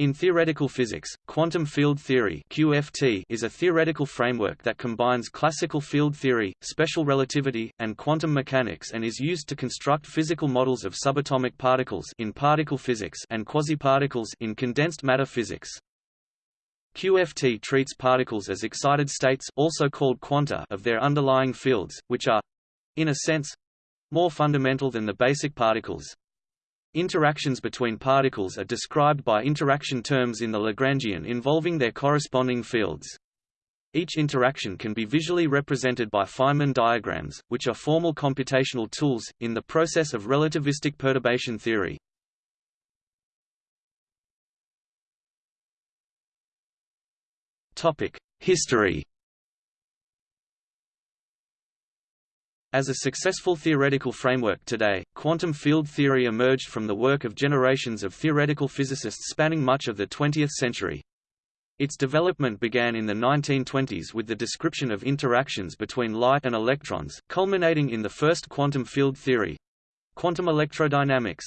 In theoretical physics, quantum field theory (QFT) is a theoretical framework that combines classical field theory, special relativity, and quantum mechanics and is used to construct physical models of subatomic particles in particle physics and quasiparticles in condensed matter physics. QFT treats particles as excited states also called quanta of their underlying fields, which are in a sense more fundamental than the basic particles. Interactions between particles are described by interaction terms in the Lagrangian involving their corresponding fields. Each interaction can be visually represented by Feynman diagrams, which are formal computational tools, in the process of relativistic perturbation theory. History As a successful theoretical framework today, quantum field theory emerged from the work of generations of theoretical physicists spanning much of the 20th century. Its development began in the 1920s with the description of interactions between light and electrons, culminating in the first quantum field theory—quantum electrodynamics.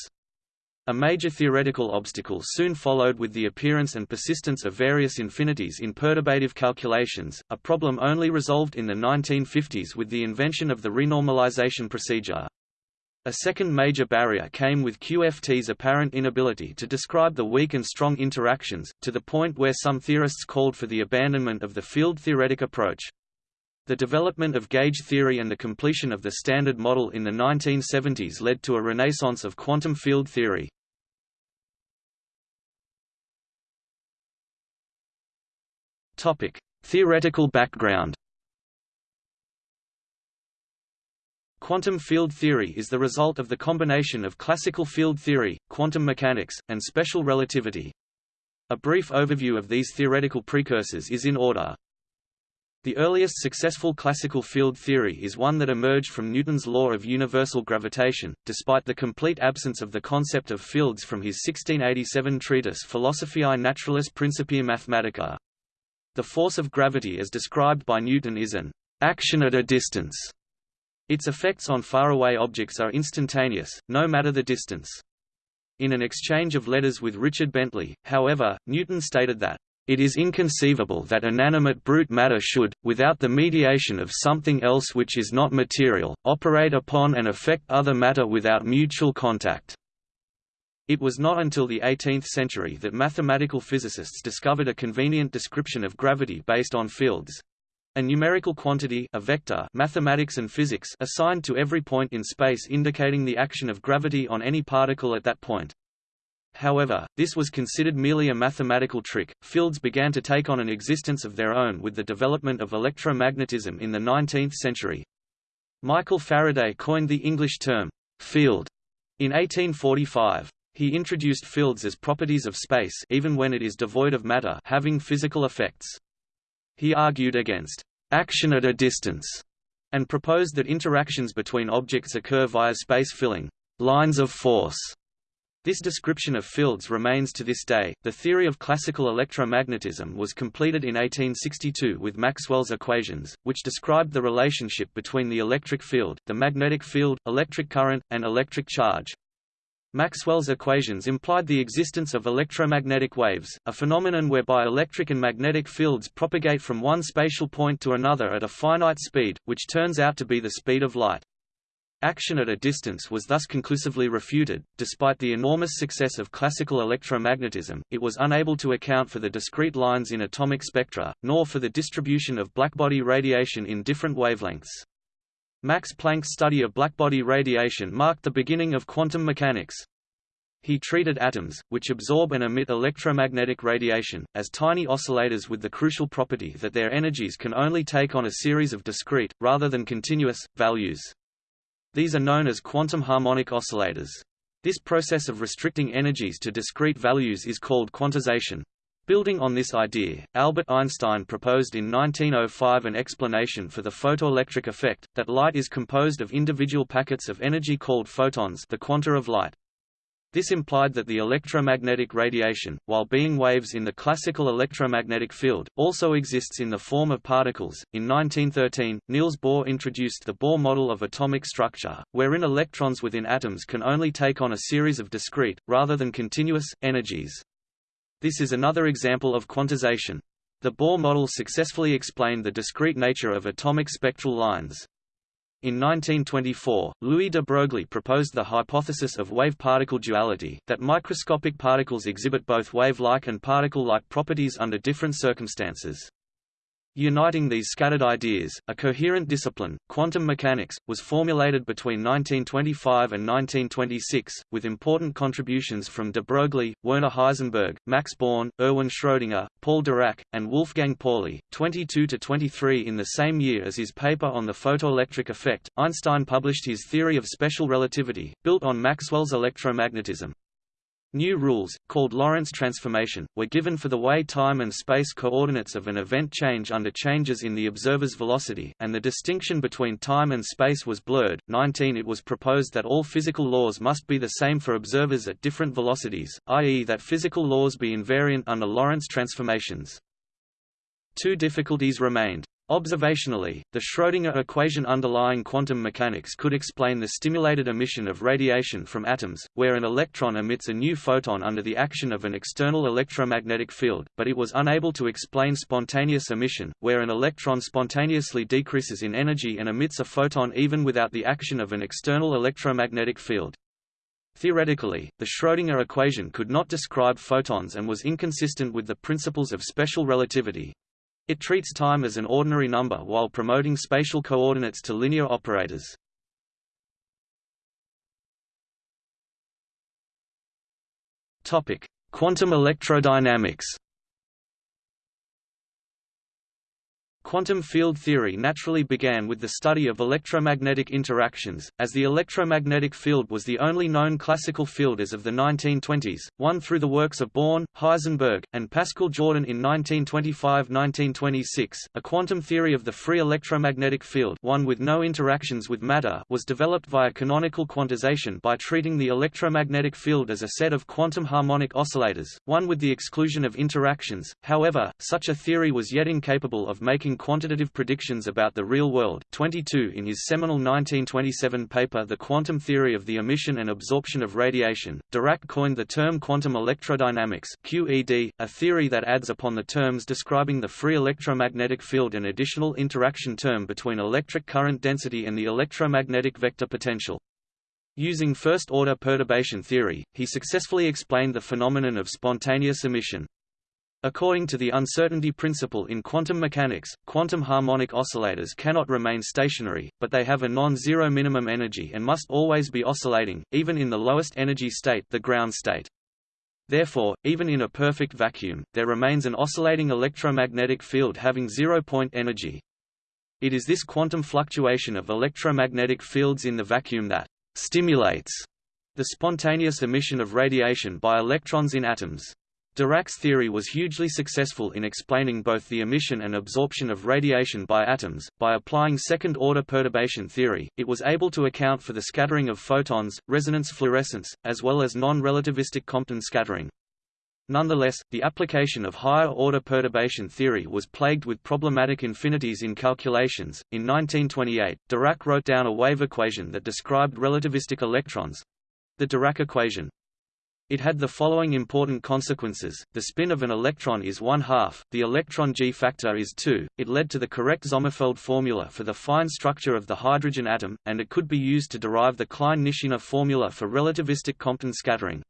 A major theoretical obstacle soon followed with the appearance and persistence of various infinities in perturbative calculations, a problem only resolved in the 1950s with the invention of the renormalization procedure. A second major barrier came with QFT's apparent inability to describe the weak and strong interactions, to the point where some theorists called for the abandonment of the field-theoretic approach. The development of gauge theory and the completion of the Standard Model in the 1970s led to a renaissance of quantum field theory. Topic: Theoretical background. Quantum field theory is the result of the combination of classical field theory, quantum mechanics, and special relativity. A brief overview of these theoretical precursors is in order. The earliest successful classical field theory is one that emerged from Newton's law of universal gravitation, despite the complete absence of the concept of fields from his 1687 treatise Philosophiae Naturalis Principia Mathematica. The force of gravity as described by Newton is an action at a distance. Its effects on faraway objects are instantaneous, no matter the distance. In an exchange of letters with Richard Bentley, however, Newton stated that it is inconceivable that inanimate brute matter should, without the mediation of something else which is not material, operate upon and affect other matter without mutual contact. It was not until the 18th century that mathematical physicists discovered a convenient description of gravity based on fields a numerical quantity a vector mathematics and physics assigned to every point in space indicating the action of gravity on any particle at that point. However, this was considered merely a mathematical trick. Fields began to take on an existence of their own with the development of electromagnetism in the 19th century. Michael Faraday coined the English term, field, in 1845. He introduced fields as properties of space even when it is devoid of matter having physical effects. He argued against action at a distance and proposed that interactions between objects occur via space filling lines of force this description of fields remains to this day. The theory of classical electromagnetism was completed in 1862 with Maxwell's equations, which described the relationship between the electric field, the magnetic field, electric current, and electric charge. Maxwell's equations implied the existence of electromagnetic waves, a phenomenon whereby electric and magnetic fields propagate from one spatial point to another at a finite speed, which turns out to be the speed of light. Action at a distance was thus conclusively refuted. Despite the enormous success of classical electromagnetism, it was unable to account for the discrete lines in atomic spectra, nor for the distribution of blackbody radiation in different wavelengths. Max Planck's study of blackbody radiation marked the beginning of quantum mechanics. He treated atoms, which absorb and emit electromagnetic radiation, as tiny oscillators with the crucial property that their energies can only take on a series of discrete, rather than continuous, values. These are known as quantum harmonic oscillators. This process of restricting energies to discrete values is called quantization. Building on this idea, Albert Einstein proposed in 1905 an explanation for the photoelectric effect, that light is composed of individual packets of energy called photons the quanta of light. This implied that the electromagnetic radiation, while being waves in the classical electromagnetic field, also exists in the form of particles. In 1913, Niels Bohr introduced the Bohr model of atomic structure, wherein electrons within atoms can only take on a series of discrete, rather than continuous, energies. This is another example of quantization. The Bohr model successfully explained the discrete nature of atomic spectral lines. In 1924, Louis de Broglie proposed the hypothesis of wave-particle duality, that microscopic particles exhibit both wave-like and particle-like properties under different circumstances. Uniting these scattered ideas, a coherent discipline, quantum mechanics, was formulated between 1925 and 1926, with important contributions from de Broglie, Werner Heisenberg, Max Born, Erwin Schrödinger, Paul Dirac, and Wolfgang Pauli. 22 to 23 in the same year as his paper on the photoelectric effect, Einstein published his theory of special relativity, built on Maxwell's electromagnetism. New rules, called Lorentz transformation, were given for the way time and space coordinates of an event change under changes in the observer's velocity, and the distinction between time and space was blurred. 19 It was proposed that all physical laws must be the same for observers at different velocities, i.e. that physical laws be invariant under Lorentz transformations. Two difficulties remained. Observationally, the Schrödinger equation underlying quantum mechanics could explain the stimulated emission of radiation from atoms, where an electron emits a new photon under the action of an external electromagnetic field, but it was unable to explain spontaneous emission, where an electron spontaneously decreases in energy and emits a photon even without the action of an external electromagnetic field. Theoretically, the Schrödinger equation could not describe photons and was inconsistent with the principles of special relativity, it treats time as an ordinary number while promoting spatial coordinates to linear operators. Topic: Quantum electrodynamics. Quantum field theory naturally began with the study of electromagnetic interactions, as the electromagnetic field was the only known classical field as of the 1920s, one through the works of Born, Heisenberg, and Pascual Jordan in 1925–1926. A quantum theory of the free electromagnetic field one with no interactions with matter was developed via canonical quantization by treating the electromagnetic field as a set of quantum harmonic oscillators, one with the exclusion of interactions. However, such a theory was yet incapable of making quantitative predictions about the real world. 22 In his seminal 1927 paper The Quantum Theory of the Emission and Absorption of Radiation, Dirac coined the term quantum electrodynamics QED, a theory that adds upon the terms describing the free electromagnetic field an additional interaction term between electric current density and the electromagnetic vector potential. Using first-order perturbation theory, he successfully explained the phenomenon of spontaneous emission. According to the uncertainty principle in quantum mechanics, quantum harmonic oscillators cannot remain stationary, but they have a non-zero minimum energy and must always be oscillating, even in the lowest energy state the ground state. Therefore, even in a perfect vacuum, there remains an oscillating electromagnetic field having zero-point energy. It is this quantum fluctuation of electromagnetic fields in the vacuum that stimulates the spontaneous emission of radiation by electrons in atoms. Dirac's theory was hugely successful in explaining both the emission and absorption of radiation by atoms. By applying second order perturbation theory, it was able to account for the scattering of photons, resonance fluorescence, as well as non relativistic Compton scattering. Nonetheless, the application of higher order perturbation theory was plagued with problematic infinities in calculations. In 1928, Dirac wrote down a wave equation that described relativistic electrons the Dirac equation. It had the following important consequences, the spin of an electron is one half, the electron G factor is 2, it led to the correct Sommerfeld formula for the fine structure of the hydrogen atom, and it could be used to derive the Klein-Nishina formula for relativistic Compton scattering.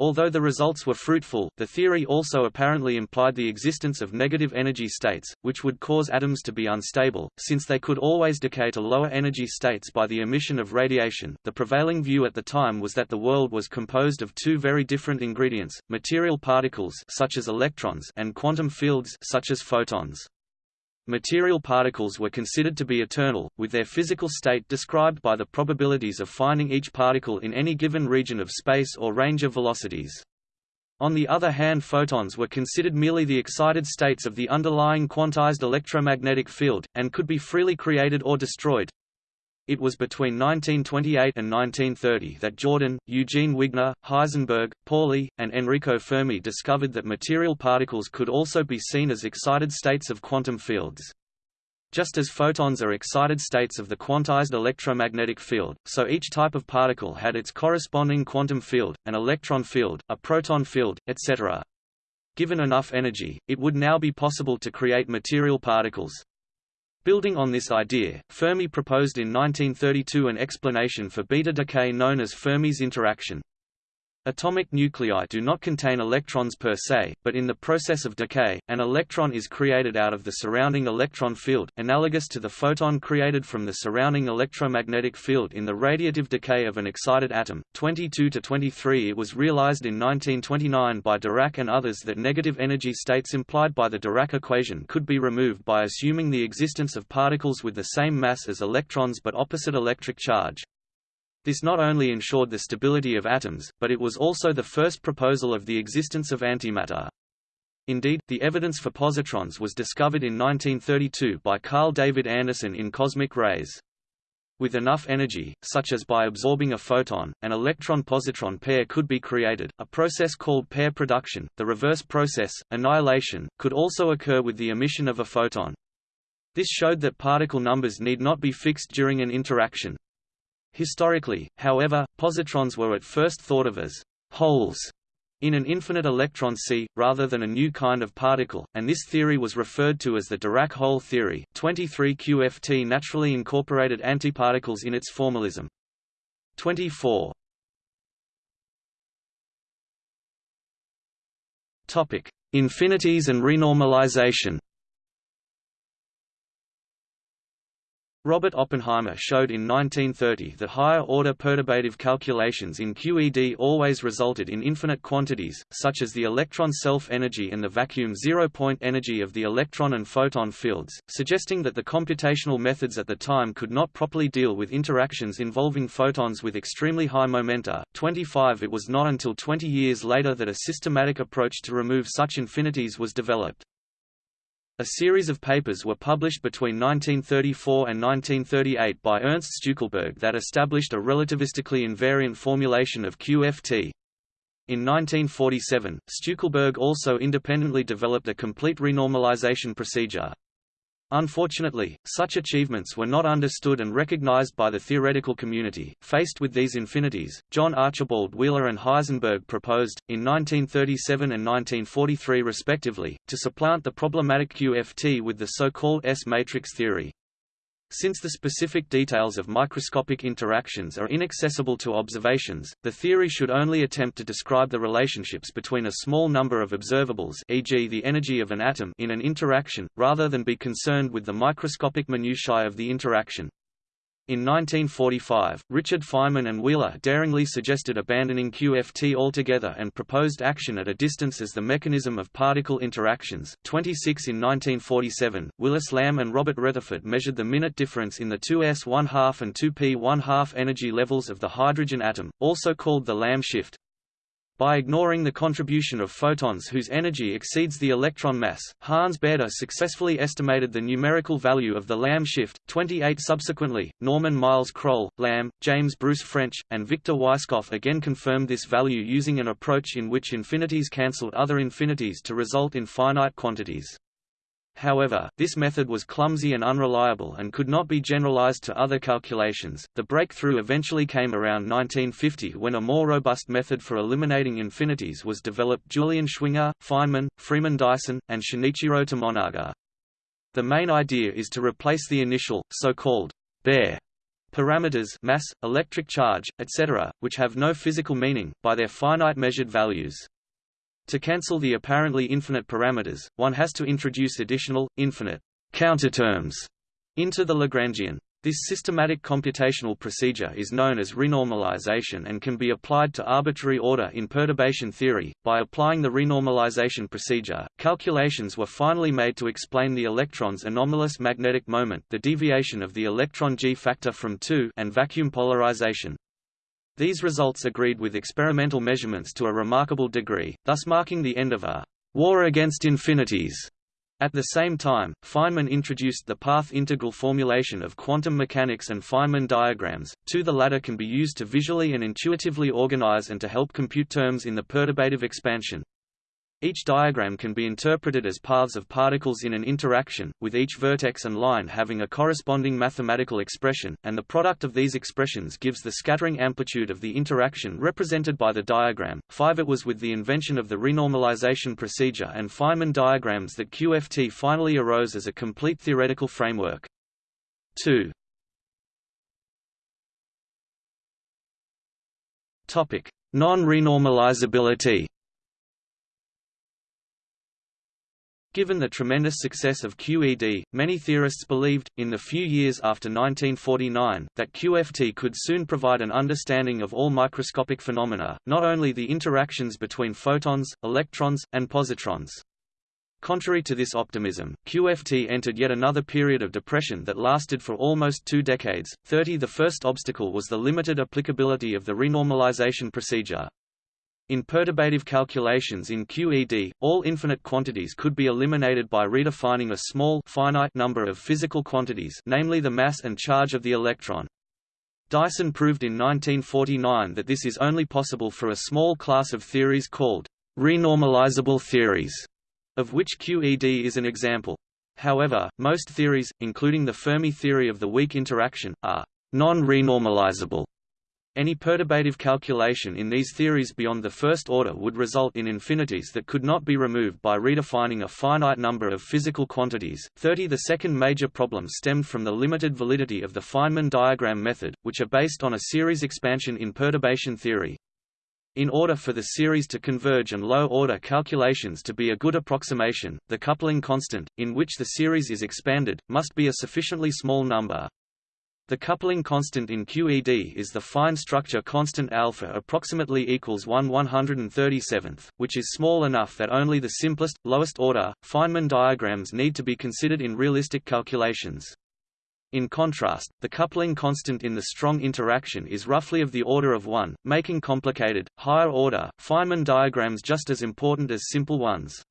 Although the results were fruitful, the theory also apparently implied the existence of negative energy states, which would cause atoms to be unstable, since they could always decay to lower energy states by the emission of radiation. The prevailing view at the time was that the world was composed of two very different ingredients: material particles such as electrons and quantum fields such as photons. Material particles were considered to be eternal, with their physical state described by the probabilities of finding each particle in any given region of space or range of velocities. On the other hand photons were considered merely the excited states of the underlying quantized electromagnetic field, and could be freely created or destroyed. It was between 1928 and 1930 that Jordan, Eugene Wigner, Heisenberg, Pauli, and Enrico Fermi discovered that material particles could also be seen as excited states of quantum fields. Just as photons are excited states of the quantized electromagnetic field, so each type of particle had its corresponding quantum field, an electron field, a proton field, etc. given enough energy, it would now be possible to create material particles. Building on this idea, Fermi proposed in 1932 an explanation for beta decay known as Fermi's interaction. Atomic nuclei do not contain electrons per se, but in the process of decay, an electron is created out of the surrounding electron field, analogous to the photon created from the surrounding electromagnetic field in the radiative decay of an excited atom. 22 to 23 It was realized in 1929 by Dirac and others that negative energy states implied by the Dirac equation could be removed by assuming the existence of particles with the same mass as electrons but opposite electric charge. This not only ensured the stability of atoms, but it was also the first proposal of the existence of antimatter. Indeed, the evidence for positrons was discovered in 1932 by Carl David Anderson in Cosmic Rays. With enough energy, such as by absorbing a photon, an electron-positron pair could be created. A process called pair production, the reverse process, annihilation, could also occur with the emission of a photon. This showed that particle numbers need not be fixed during an interaction. Historically, however, positrons were at first thought of as holes in an infinite electron sea, rather than a new kind of particle, and this theory was referred to as the Dirac hole theory. 23 QFT naturally incorporated antiparticles in its formalism. 24. Topic: Infinities and renormalization. Robert Oppenheimer showed in 1930 that higher-order perturbative calculations in QED always resulted in infinite quantities, such as the electron self-energy and the vacuum zero-point energy of the electron and photon fields, suggesting that the computational methods at the time could not properly deal with interactions involving photons with extremely high momenta. 25 It was not until 20 years later that a systematic approach to remove such infinities was developed. A series of papers were published between 1934 and 1938 by Ernst Stueckelberg that established a relativistically invariant formulation of QFT. In 1947, Stueckelberg also independently developed a complete renormalization procedure. Unfortunately, such achievements were not understood and recognized by the theoretical community. Faced with these infinities, John Archibald Wheeler and Heisenberg proposed, in 1937 and 1943 respectively, to supplant the problematic QFT with the so-called S-matrix theory. Since the specific details of microscopic interactions are inaccessible to observations, the theory should only attempt to describe the relationships between a small number of observables e.g. the energy of an atom in an interaction, rather than be concerned with the microscopic minutiae of the interaction. In 1945, Richard Feynman and Wheeler daringly suggested abandoning QFT altogether and proposed action at a distance as the mechanism of particle interactions. 26 In 1947, Willis Lamb and Robert Retherford measured the minute difference in the 2s 1 2 and 2p 1 2 energy levels of the hydrogen atom, also called the Lamb shift. By ignoring the contribution of photons whose energy exceeds the electron mass, Hans Bethe successfully estimated the numerical value of the Lamb shift. 28 Subsequently, Norman Miles Kroll, Lamb, James Bruce French, and Victor Weisskopf again confirmed this value using an approach in which infinities cancelled other infinities to result in finite quantities. However, this method was clumsy and unreliable and could not be generalized to other calculations. The breakthrough eventually came around 1950 when a more robust method for eliminating infinities was developed Julian Schwinger, Feynman, Freeman Dyson, and Shinichiro Tomonaga. The main idea is to replace the initial, so-called bare parameters mass, electric charge, etc., which have no physical meaning, by their finite measured values. To cancel the apparently infinite parameters, one has to introduce additional, infinite counterterms into the Lagrangian. This systematic computational procedure is known as renormalization and can be applied to arbitrary order in perturbation theory. By applying the renormalization procedure, calculations were finally made to explain the electron's anomalous magnetic moment, the deviation of the electron g factor from 2, and vacuum polarization. These results agreed with experimental measurements to a remarkable degree, thus marking the end of a war against infinities. At the same time, Feynman introduced the path integral formulation of quantum mechanics and Feynman diagrams, too the latter can be used to visually and intuitively organize and to help compute terms in the perturbative expansion. Each diagram can be interpreted as paths of particles in an interaction, with each vertex and line having a corresponding mathematical expression, and the product of these expressions gives the scattering amplitude of the interaction represented by the diagram. 5 It was with the invention of the renormalization procedure and Feynman diagrams that QFT finally arose as a complete theoretical framework. 2. Topic: Non-renormalizability. Given the tremendous success of QED, many theorists believed, in the few years after 1949, that QFT could soon provide an understanding of all microscopic phenomena, not only the interactions between photons, electrons, and positrons. Contrary to this optimism, QFT entered yet another period of depression that lasted for almost two decades. 30 The first obstacle was the limited applicability of the renormalization procedure, in perturbative calculations in QED, all infinite quantities could be eliminated by redefining a small finite number of physical quantities namely the mass and charge of the electron. Dyson proved in 1949 that this is only possible for a small class of theories called renormalizable theories, of which QED is an example. However, most theories, including the Fermi theory of the weak interaction, are non-renormalizable. Any perturbative calculation in these theories beyond the first order would result in infinities that could not be removed by redefining a finite number of physical quantities. 30 The second major problem stemmed from the limited validity of the Feynman diagram method, which are based on a series expansion in perturbation theory. In order for the series to converge and low-order calculations to be a good approximation, the coupling constant, in which the series is expanded, must be a sufficiently small number, the coupling constant in QED is the fine structure constant alpha approximately equals 1 137th, which is small enough that only the simplest, lowest order, Feynman diagrams need to be considered in realistic calculations. In contrast, the coupling constant in the strong interaction is roughly of the order of 1, making complicated, higher-order, Feynman diagrams just as important as simple ones.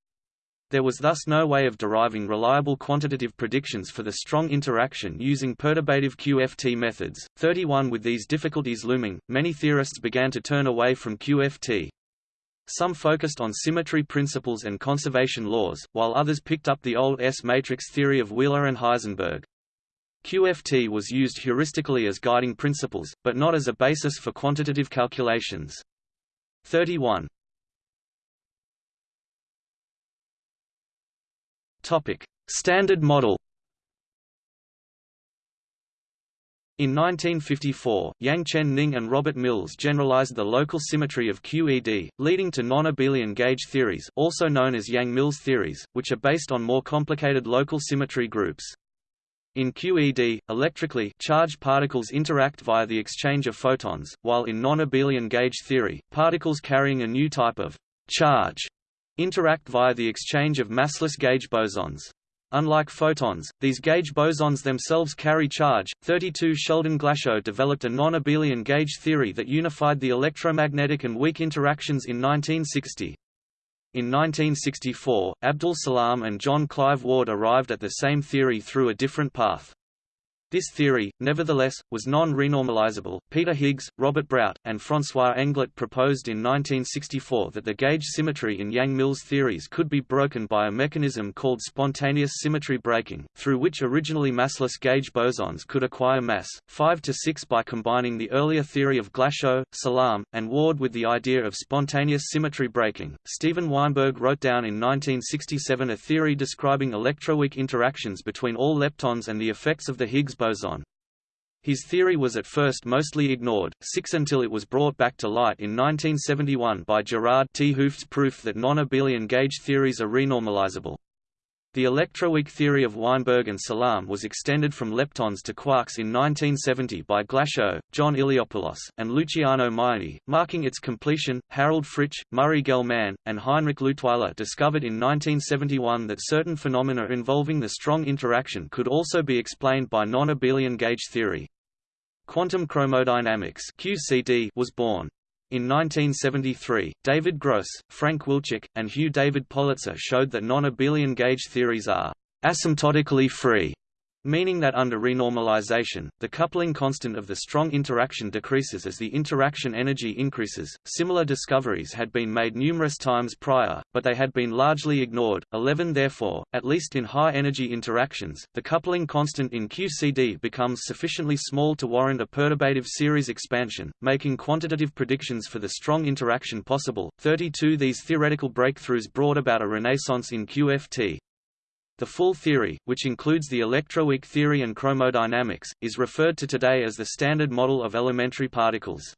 There was thus no way of deriving reliable quantitative predictions for the strong interaction using perturbative QFT methods. 31 With these difficulties looming, many theorists began to turn away from QFT. Some focused on symmetry principles and conservation laws, while others picked up the old S-matrix theory of Wheeler and Heisenberg. QFT was used heuristically as guiding principles, but not as a basis for quantitative calculations. 31. Topic: Standard model. In 1954, Yang Chen Ning and Robert Mills generalized the local symmetry of QED, leading to non-abelian gauge theories also known as Yang-Mills theories, which are based on more complicated local symmetry groups. In QED, electrically charged particles interact via the exchange of photons, while in non-abelian gauge theory, particles carrying a new type of charge interact via the exchange of massless gauge bosons. Unlike photons, these gauge bosons themselves carry charge. 32 Sheldon Glashow developed a non-abelian gauge theory that unified the electromagnetic and weak interactions in 1960. In 1964, Abdus Salam and John Clive Ward arrived at the same theory through a different path. This theory, nevertheless, was non-renormalizable. Peter Higgs, Robert Brout, and François Englert proposed in 1964 that the gauge symmetry in Yang-Mills theories could be broken by a mechanism called spontaneous symmetry breaking, through which originally massless gauge bosons could acquire mass, 5 to 6 by combining the earlier theory of Glashow, Salam, and Ward with the idea of spontaneous symmetry breaking. Steven Weinberg wrote down in 1967 a theory describing electroweak interactions between all leptons and the effects of the Higgs boson. His theory was at first mostly ignored, six until it was brought back to light in 1971 by Gerard 't Hooft's proof that non-abelian gauge theories are renormalizable. The electroweak theory of Weinberg and Salam was extended from leptons to quarks in 1970 by Glashow, John Iliopoulos, and Luciano Maiani, marking its completion. Harald Fritzsch, Murray Gell-Mann, and Heinrich Leutwyler discovered in 1971 that certain phenomena involving the strong interaction could also be explained by non-abelian gauge theory. Quantum chromodynamics (QCD) was born. In 1973, David Gross, Frank Wilczek, and Hugh David Politzer showed that non-abelian gauge theories are asymptotically free meaning that under renormalization, the coupling constant of the strong interaction decreases as the interaction energy increases. Similar discoveries had been made numerous times prior, but they had been largely ignored. 11 Therefore, at least in high energy interactions, the coupling constant in QCD becomes sufficiently small to warrant a perturbative series expansion, making quantitative predictions for the strong interaction possible. 32 These theoretical breakthroughs brought about a renaissance in QFT, the full theory, which includes the electroweak theory and chromodynamics, is referred to today as the Standard Model of elementary particles.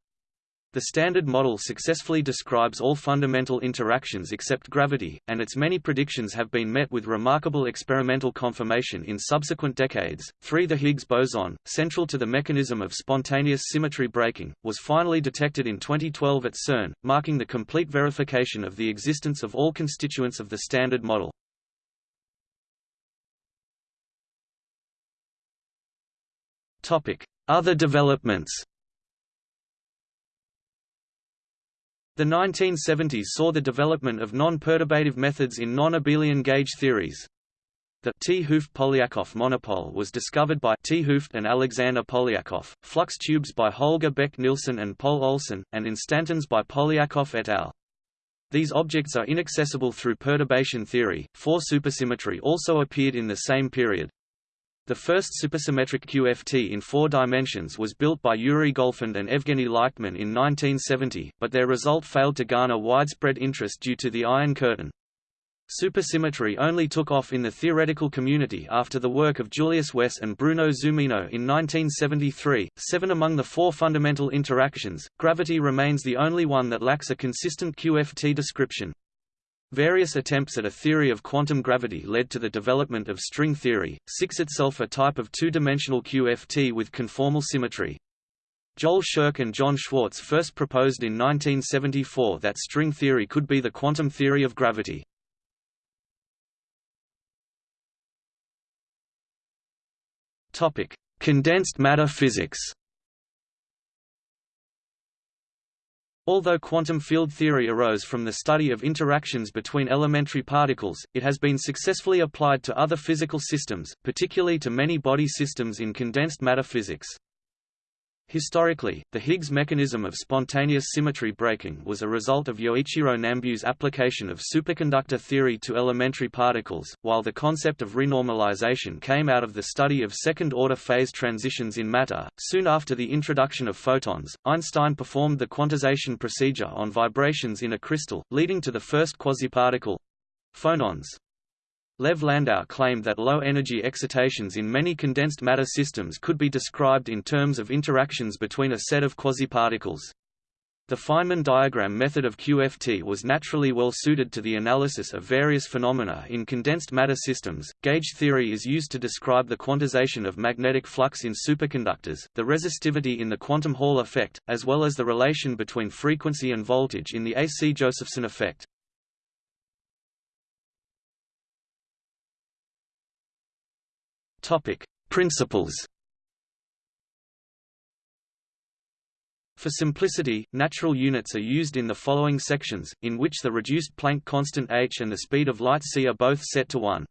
The Standard Model successfully describes all fundamental interactions except gravity, and its many predictions have been met with remarkable experimental confirmation in subsequent decades. 3. The Higgs boson, central to the mechanism of spontaneous symmetry breaking, was finally detected in 2012 at CERN, marking the complete verification of the existence of all constituents of the Standard Model. Other developments The 1970s saw the development of non-perturbative methods in non-abelian gauge theories. The 't Hooft-Polyakov monopole was discovered by 't Hooft and Alexander Polyakov, flux tubes by Holger Bech Nielsen and Paul Olsen, and instantons by Polyakov et al. These objects are inaccessible through perturbation theory. Four supersymmetry also appeared in the same period. The first supersymmetric QFT in four dimensions was built by Yuri Golfand and Evgeny Likhtman in 1970, but their result failed to garner widespread interest due to the Iron Curtain. Supersymmetry only took off in the theoretical community after the work of Julius Wess and Bruno Zumino in 1973. Seven among the four fundamental interactions, gravity remains the only one that lacks a consistent QFT description. Various attempts at a theory of quantum gravity led to the development of string theory, 6 itself a type of two-dimensional QFT with conformal symmetry. Joel Scherk and John Schwarz first proposed in 1974 that string theory could be the quantum theory of gravity. Condensed matter physics Although quantum field theory arose from the study of interactions between elementary particles, it has been successfully applied to other physical systems, particularly to many body systems in condensed matter physics. Historically, the Higgs mechanism of spontaneous symmetry breaking was a result of Yoichiro Nambu's application of superconductor theory to elementary particles, while the concept of renormalization came out of the study of second-order phase transitions in matter. Soon after the introduction of photons, Einstein performed the quantization procedure on vibrations in a crystal, leading to the first quasiparticle phonons. Lev Landau claimed that low-energy excitations in many condensed matter systems could be described in terms of interactions between a set of quasiparticles. The Feynman diagram method of QFT was naturally well suited to the analysis of various phenomena in condensed matter systems. Gauge theory is used to describe the quantization of magnetic flux in superconductors, the resistivity in the quantum Hall effect, as well as the relation between frequency and voltage in the AC Josephson effect. Topic: Principles. For simplicity, natural units are used in the following sections, in which the reduced Planck constant h and the speed of light c are both set to 1.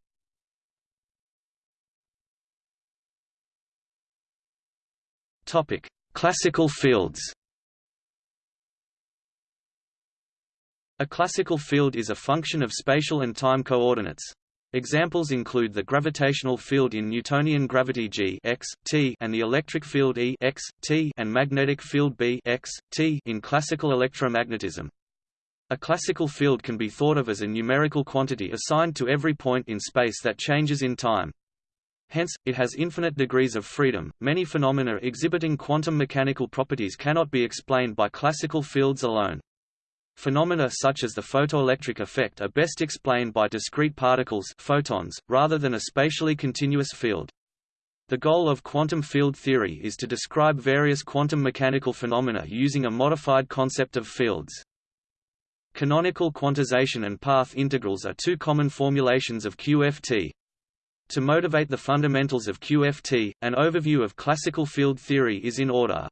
Topic: Classical fields. A classical field is a function of spatial and time coordinates. Examples include the gravitational field in Newtonian gravity g x, t and the electric field E x, t and magnetic field B x, t in classical electromagnetism. A classical field can be thought of as a numerical quantity assigned to every point in space that changes in time. Hence, it has infinite degrees of freedom. Many phenomena exhibiting quantum mechanical properties cannot be explained by classical fields alone. Phenomena such as the photoelectric effect are best explained by discrete particles photons, rather than a spatially continuous field. The goal of quantum field theory is to describe various quantum mechanical phenomena using a modified concept of fields. Canonical quantization and path integrals are two common formulations of QFT. To motivate the fundamentals of QFT, an overview of classical field theory is in order.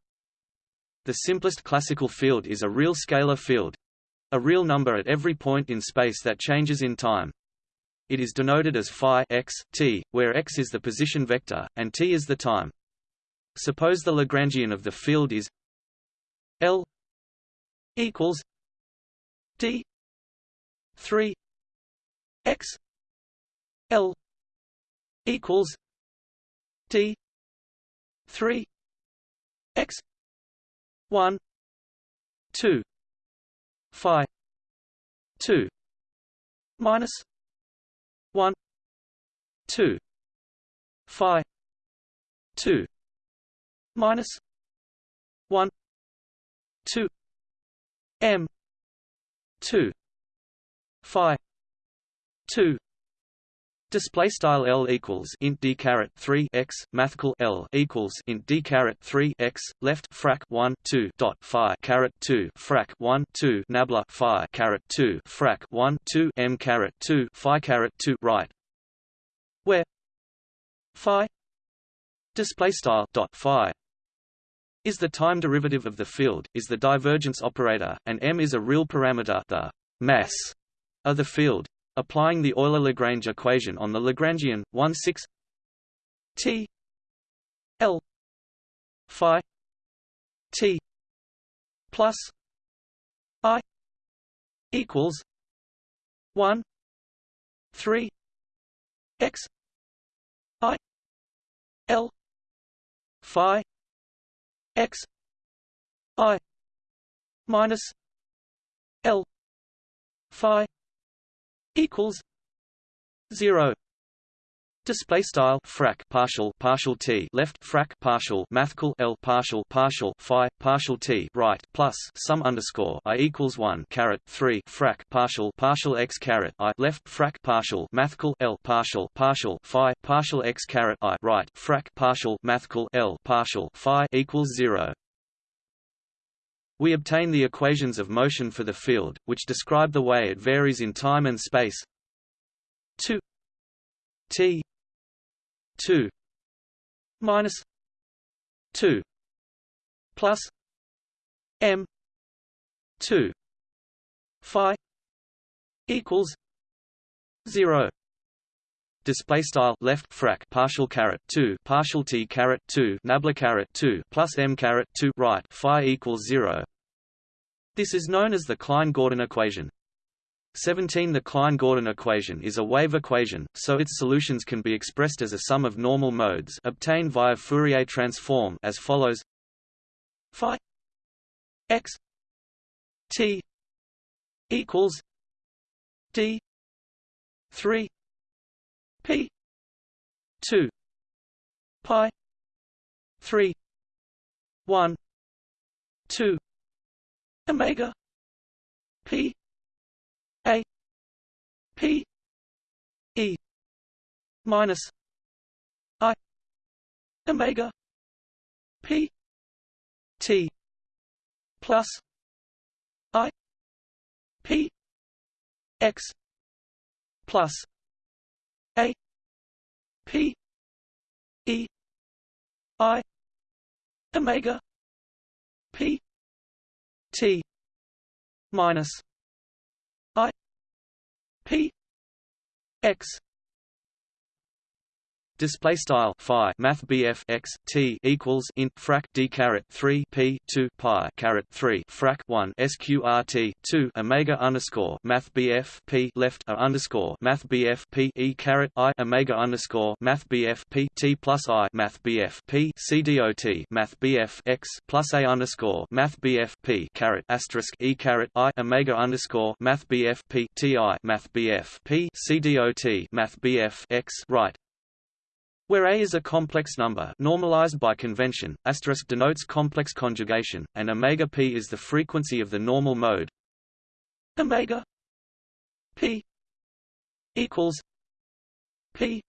The simplest classical field is a real scalar field, a real number at every point in space that changes in time. it is denoted as phi x, t, where x is the position vector, and t is the time. Suppose the Lagrangian of the field is L equals D three X L equals D three X one two Phi two minus one two Phi two minus one two M two Phi two Display style L equals int d caret three x mathcal L equals int d caret three x left frac one two dot phi caret two frac one two nabla phi caret two frac one two m caret two phi caret two right where phi display style dot phi is the time derivative of the field, is the divergence operator, and m is a real parameter, the mass of the field. Applying the Euler-Lagrange equation on the Lagrangian, 1 6 T L Phi T plus I equals 1 3 X I L Phi X I minus L Phi equals zero. Display style frac partial partial t left frac partial mathcal l partial partial phi partial t right plus sum underscore i equals one caret three frac partial partial x caret i left frac partial mathcal l partial partial phi partial x caret i right frac partial mathcal l partial phi equals zero. We obtain the equations of motion for the field, which describe the way it varies in time and space. 2 t 2 minus 2 plus m 2 phi equals 0 display style left frac partial caret 2 partial t caret 2 nabla caret 2 plus m caret 2 right phi equals 0 this is known as the Klein-Gordon equation. 17 The Klein-Gordon equation is a wave equation, so its solutions can be expressed as a sum of normal modes obtained via Fourier transform as follows. Phi x t equals d 3 P. two. Pi. three. one. two. Omega. P. A. P. E. Minus I. Omega. P. T. Plus I. P. X. Plus a P E I Omega P T minus I P X display style phi math BF x t equals int frac d caret 3 p 2 pi caret 3 frac 1 sqrt 2 omega underscore math BF p left a underscore math BF p e caret i omega underscore math BF p t plus i math BF p c dot math BF x plus a underscore math BF p caret asterisk e caret i omega underscore math BF p t i math BF p c dot math BF x right where A is a complex number normalized by convention, asterisk denotes complex conjugation, and omega p is the frequency of the normal mode. Omega p equals p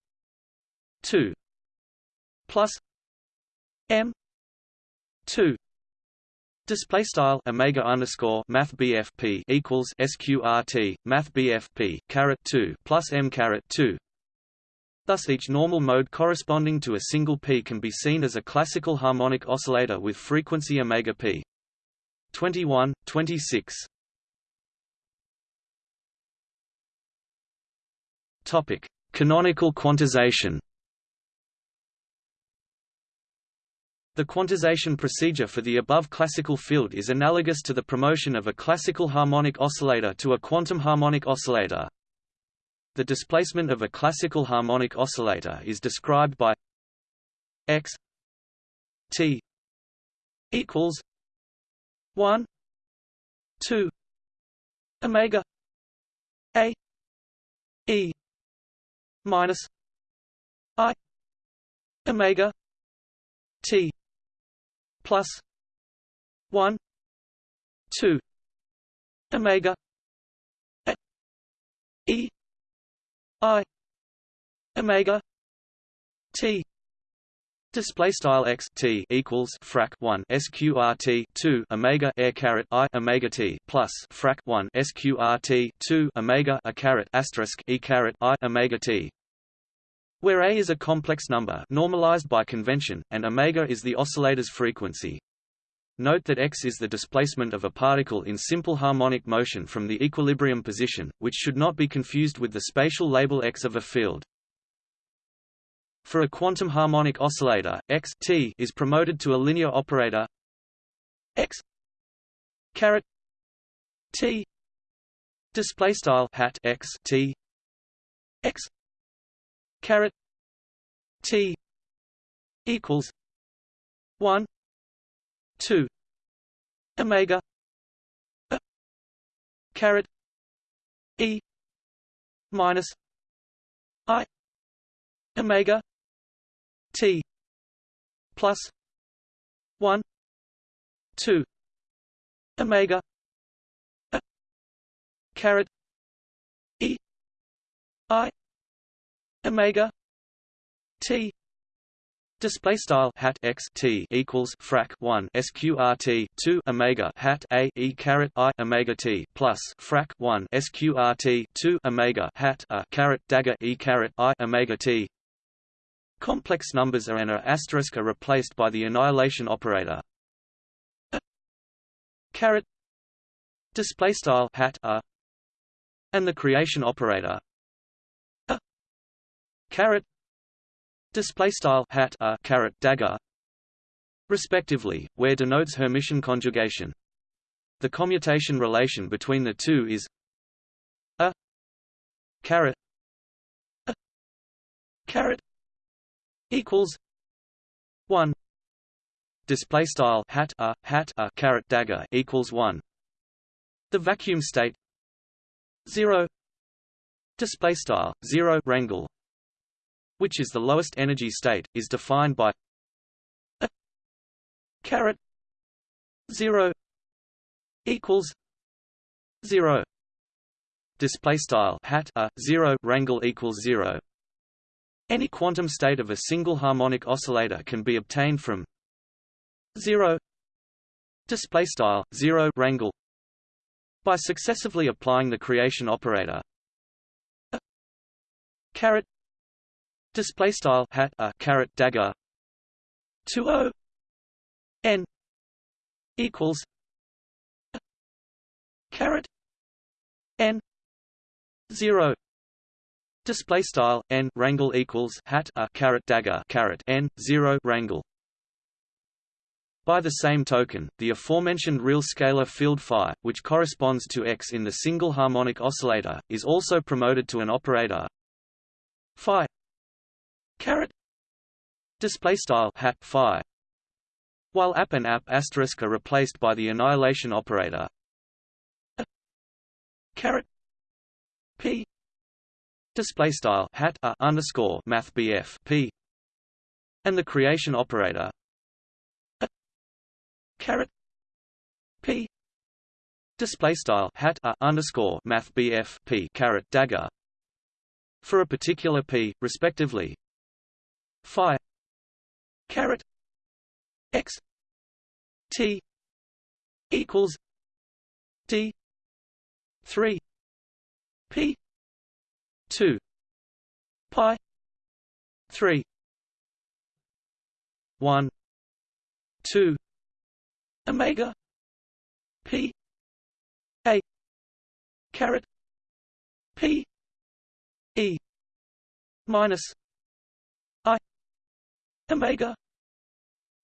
2 plus m 2 Display style omega underscore math BFP equals SQRT math BFP caret two plus M caret two Thus each normal mode corresponding to a single p can be seen as a classical harmonic oscillator with frequency omega p. 21, 26 Topic: Canonical quantization. The quantization procedure for the above classical field is analogous to the promotion of a classical harmonic oscillator to a quantum harmonic oscillator. The displacement of a classical harmonic oscillator is described by x t equals 1 2 omega a e minus i omega t plus 1 2 omega a e i omega t Display style x t equals frac 1 sqrt 2 omega air caret i omega t plus frac 1 sqrt 2 omega a caret asterisk e caret i omega t, where a is a complex number normalized by convention and omega is the oscillator's frequency. Note that x is the displacement of a particle in simple harmonic motion from the equilibrium position, which should not be confused with the spatial label x of a field. For a quantum harmonic oscillator, x t is promoted to a linear operator x caret t display style hat x t x caret t equals 1 2 omega. A. Caret. E. Minus. I. Omega. T. Plus. One. Two. Omega. A. Caret. E. I. Omega. T Display style hat x t equals frac one sqrt two omega hat a e caret i omega t plus frac one sqrt two omega hat a caret dagger e caret i omega t. Complex numbers are and are asterisk are replaced by the annihilation operator. A caret display style hat a. And the creation operator. A caret display style hat a caret dagger respectively where denotes Hermitian conjugation. The commutation relation between the two is a caret a caret equals one. Display style hat a hat a caret dagger equals one. The vacuum state zero. Display style zero rangle which is the lowest energy state is defined by a caret zero equals zero. Display style hat a zero rangle equals zero. Any quantum state of a single harmonic oscillator can be obtained from 0 display style 0 rangle by successively applying the creation operator. Caret display style hat a caret dagger. 20 n. Equals a caret. N. 0 Display style n rangle equals hat a caret dagger caret n zero rangle. By the same token, the aforementioned real scalar field phi, which corresponds to x in the single harmonic oscillator, is also promoted to an operator. Phi caret. Display style hat phi. While app and app asterisk are replaced by the annihilation operator. A caret. P. Display style hat a underscore math BF P. And the creation operator. A caret. P. Display style hat a underscore math BF P caret dagger. For a particular P respectively phi caret x T equals D three P 2 pi 3 1 2 omega p a caret p e minus omega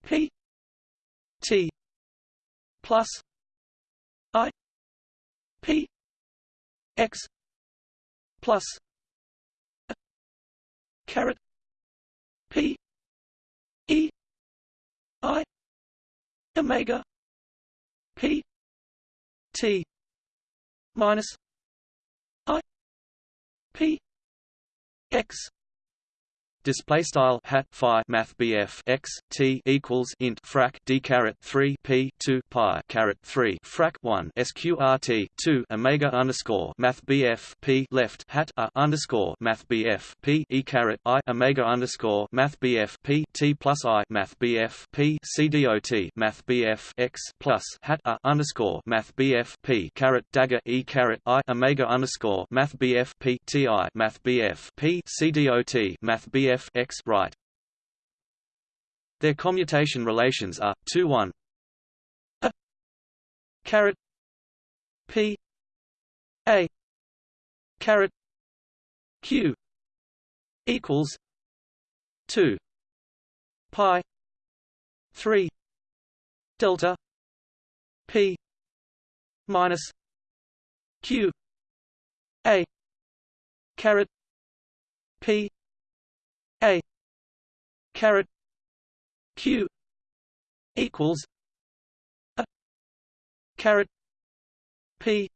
p t plus i p x plus a caret p e i omega p t minus i p x display style hat phi math BF x t equals int frac d caret 3 p 2 pi caret 3 frac 1 sqrt 2 omega underscore math BF p left hat a underscore math BF p e caret i omega underscore math BF p t plus i math BF p c dot math BF x plus hat a underscore math BF p caret dagger e caret i omega underscore math BF p t i math BF p c dot math BF f x right. Their commutation relations are 2 1 a. Caret. P. A. Caret. Q. Equals 2 pi. 3 delta. P. Minus q. A. Caret. P a caret q equals a caret p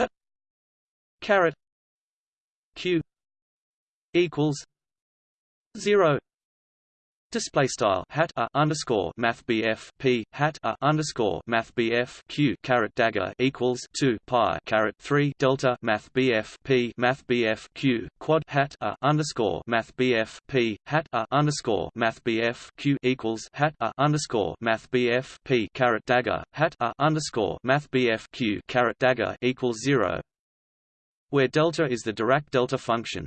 a caret q equals zero Display style hat a underscore math BF P hat a underscore math BF Q caret dagger equals two pi caret three delta math BF P math BF Q quad hat a underscore math BF P hat a underscore math BF Q equals hat a underscore math BF P caret dagger hat a underscore math BF Q caret dagger equals zero where delta is the Dirac delta function.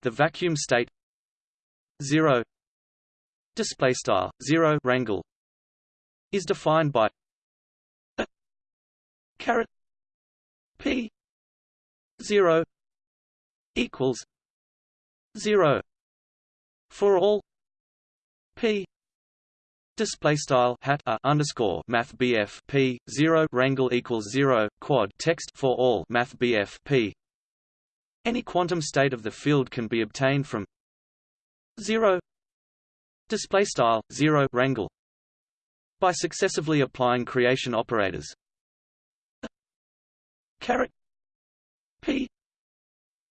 The vacuum state 0 display style 0 rangle is defined by a caret p 0 equals 0 for all p display style hat a underscore math BF P 0 rangle equals 0 quad text for all math BF P. Any quantum state of the field can be obtained from 0 display style 0 rangle by successively applying creation operators. Caret. P.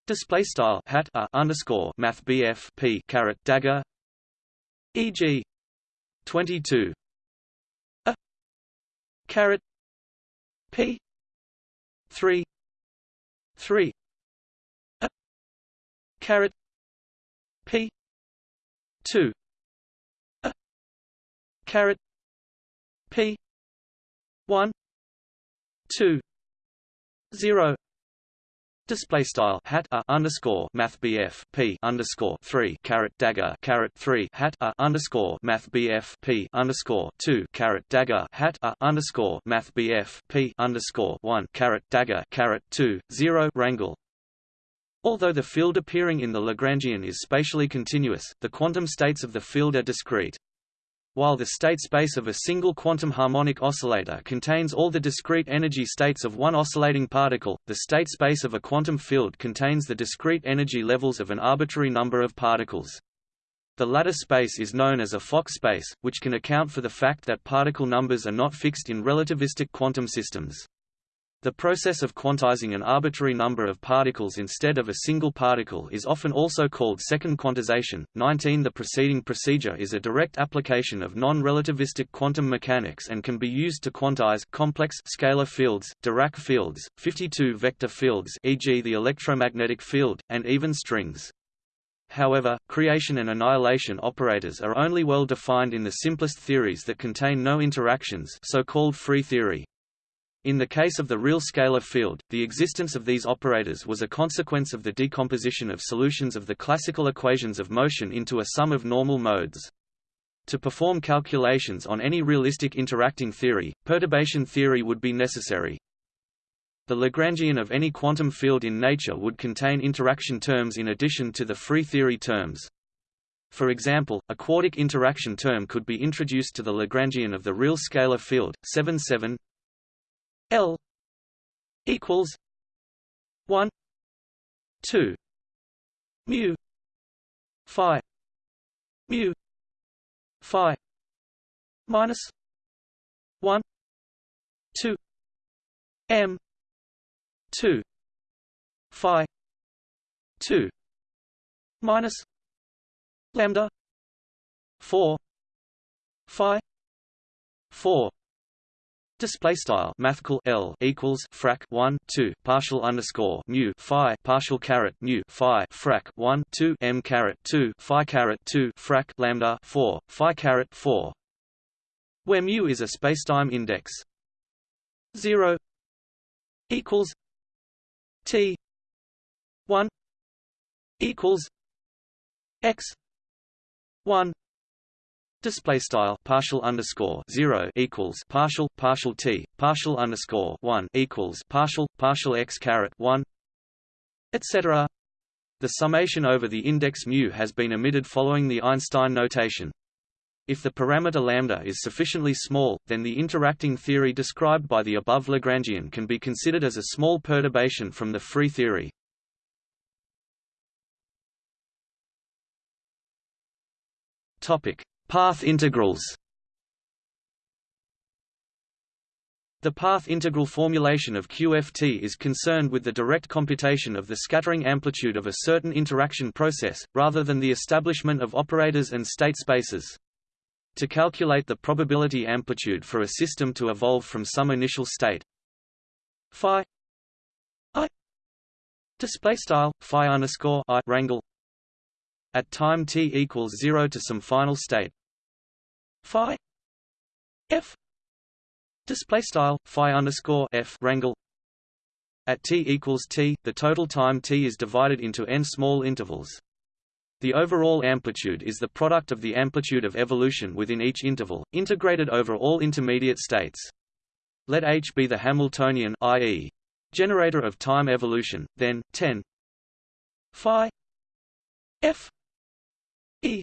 Display style hat a underscore math bf p caret dagger. Eg 22 a. Caret. P. 3 3 a. Caret. P. 2 caret p 1 2 0 Display style hat a underscore math BF P underscore three caret dagger caret three hat a underscore math BF P underscore two caret dagger hat a underscore math BF P underscore one caret dagger caret two zero rangle Although the field appearing in the Lagrangian is spatially continuous, the quantum states of the field are discrete. While the state space of a single quantum harmonic oscillator contains all the discrete energy states of one oscillating particle, the state space of a quantum field contains the discrete energy levels of an arbitrary number of particles. The latter space is known as a Fock space, which can account for the fact that particle numbers are not fixed in relativistic quantum systems. The process of quantizing an arbitrary number of particles instead of a single particle is often also called second quantization. 19 The preceding procedure is a direct application of non-relativistic quantum mechanics and can be used to quantize complex scalar fields, Dirac fields, 52 vector fields e.g. the electromagnetic field, and even strings. However, creation and annihilation operators are only well defined in the simplest theories that contain no interactions so-called free theory. In the case of the real scalar field, the existence of these operators was a consequence of the decomposition of solutions of the classical equations of motion into a sum of normal modes. To perform calculations on any realistic interacting theory, perturbation theory would be necessary. The Lagrangian of any quantum field in nature would contain interaction terms in addition to the free theory terms. For example, a quartic interaction term could be introduced to the Lagrangian of the real scalar field, 7 7 L equals 1 2 mu phi mu phi minus 1 2 m 2 phi 2 minus lambda 4 phi 4 Display style mathcal L equals frac 1 2 partial underscore mu phi partial caret mu phi frac 1 2 m caret 2 phi caret 2 frac lambda 4 phi caret 4 where mu is a spacetime index. 0 equals t 1 equals x 1 Display style partial underscore zero equals partial partial t partial underscore one equals partial partial x caret one, etc. The summation over the index mu has been omitted following the Einstein notation. If the parameter lambda is sufficiently small, then the interacting theory described by the above Lagrangian can be considered as a small perturbation from the free theory. Topic: Path integrals The path integral formulation of QFT is concerned with the direct computation of the scattering amplitude of a certain interaction process, rather than the establishment of operators and state spaces. To calculate the probability amplitude for a system to evolve from some initial state phi i display style phi underscore rangle at time t equals zero to some final state phi f display style phi underscore f rangle at t equals t the total time t is divided into n small intervals the overall amplitude is the product of the amplitude of evolution within each interval integrated over all intermediate states let h be the hamiltonian i.e. generator of time evolution then 10 phi f e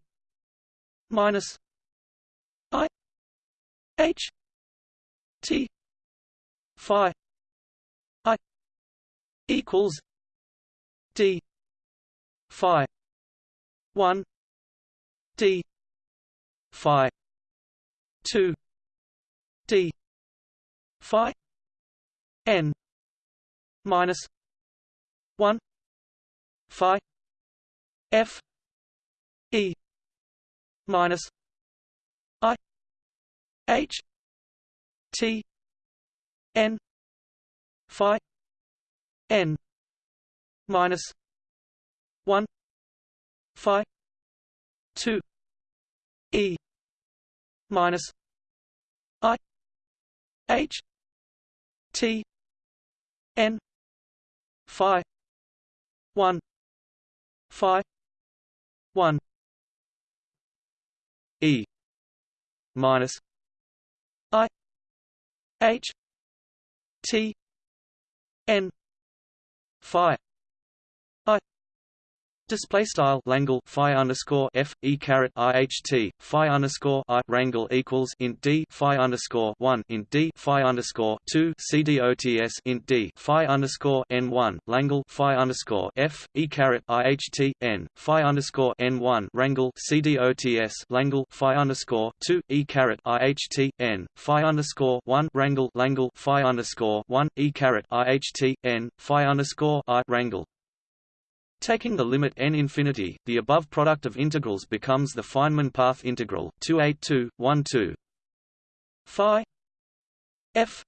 minus H T Phi I equals D Phi one D Phi two D Phi N minus one Phi F E minus H T N Phi N minus one Phi two E minus I H T N Phi one Phi one E minus H T N Phi Display style Langle Phi underscore F E caret IHT Phi underscore I Rangle equals int D Phi underscore one int D Phi underscore two CDOTS int D Phi underscore N one Langle Phi underscore F E caret IHT N Phi underscore N one Rangle CDOTS Langle Phi underscore two E caret IHT N Phi underscore one Rangle Langle Phi underscore one E caret IHT N Phi underscore I Rangle Taking the limit n infinity, the above product of integrals becomes the Feynman path integral 28212 phi f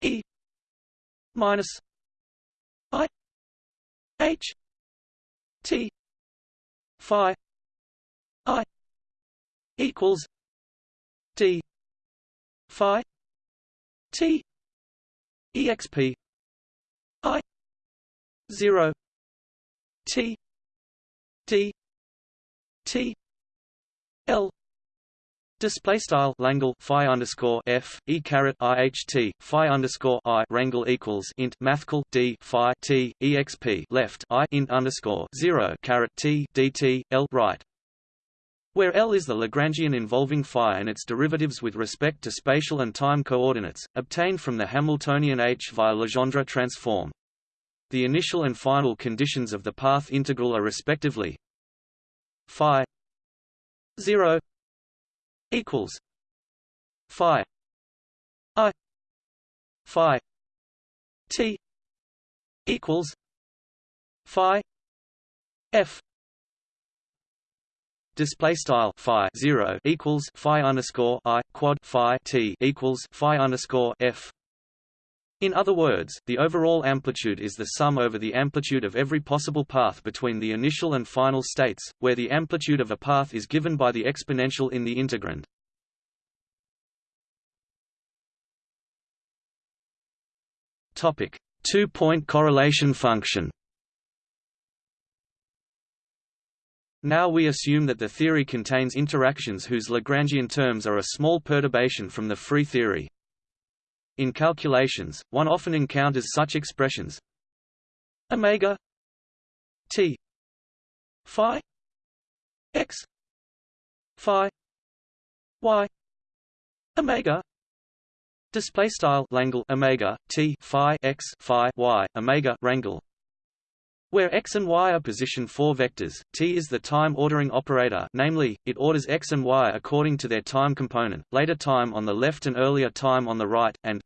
e minus i h t phi i equals d phi t exp i 0 T D T L Display style Langle phi underscore f e caret iht phi underscore i rangle equals int mathcal d phi t exp left i int underscore zero caret t dt l right. Where L is the Lagrangian involving phi and its derivatives with respect to spatial and time coordinates, obtained from the Hamiltonian H via Legendre transform. The initial and final conditions of the path integral are respectively phi 0 equals phi i phi t equals phi f Display style phi zero equals phi underscore i quad phi t equals phi underscore f. In other words, the overall amplitude is the sum over the amplitude of every possible path between the initial and final states, where the amplitude of a path is given by the exponential in the integrand. Topic: Two-point correlation function. Now we assume that the theory contains interactions whose Lagrangian terms are a small perturbation from the free theory. In calculations, one often encounters such expressions. Omega t phi x phi y omega display style Langle omega t phi x phi y omega rangle where x and y are position 4 vectors, t is the time ordering operator namely, it orders x and y according to their time component, later time on the left and earlier time on the right, and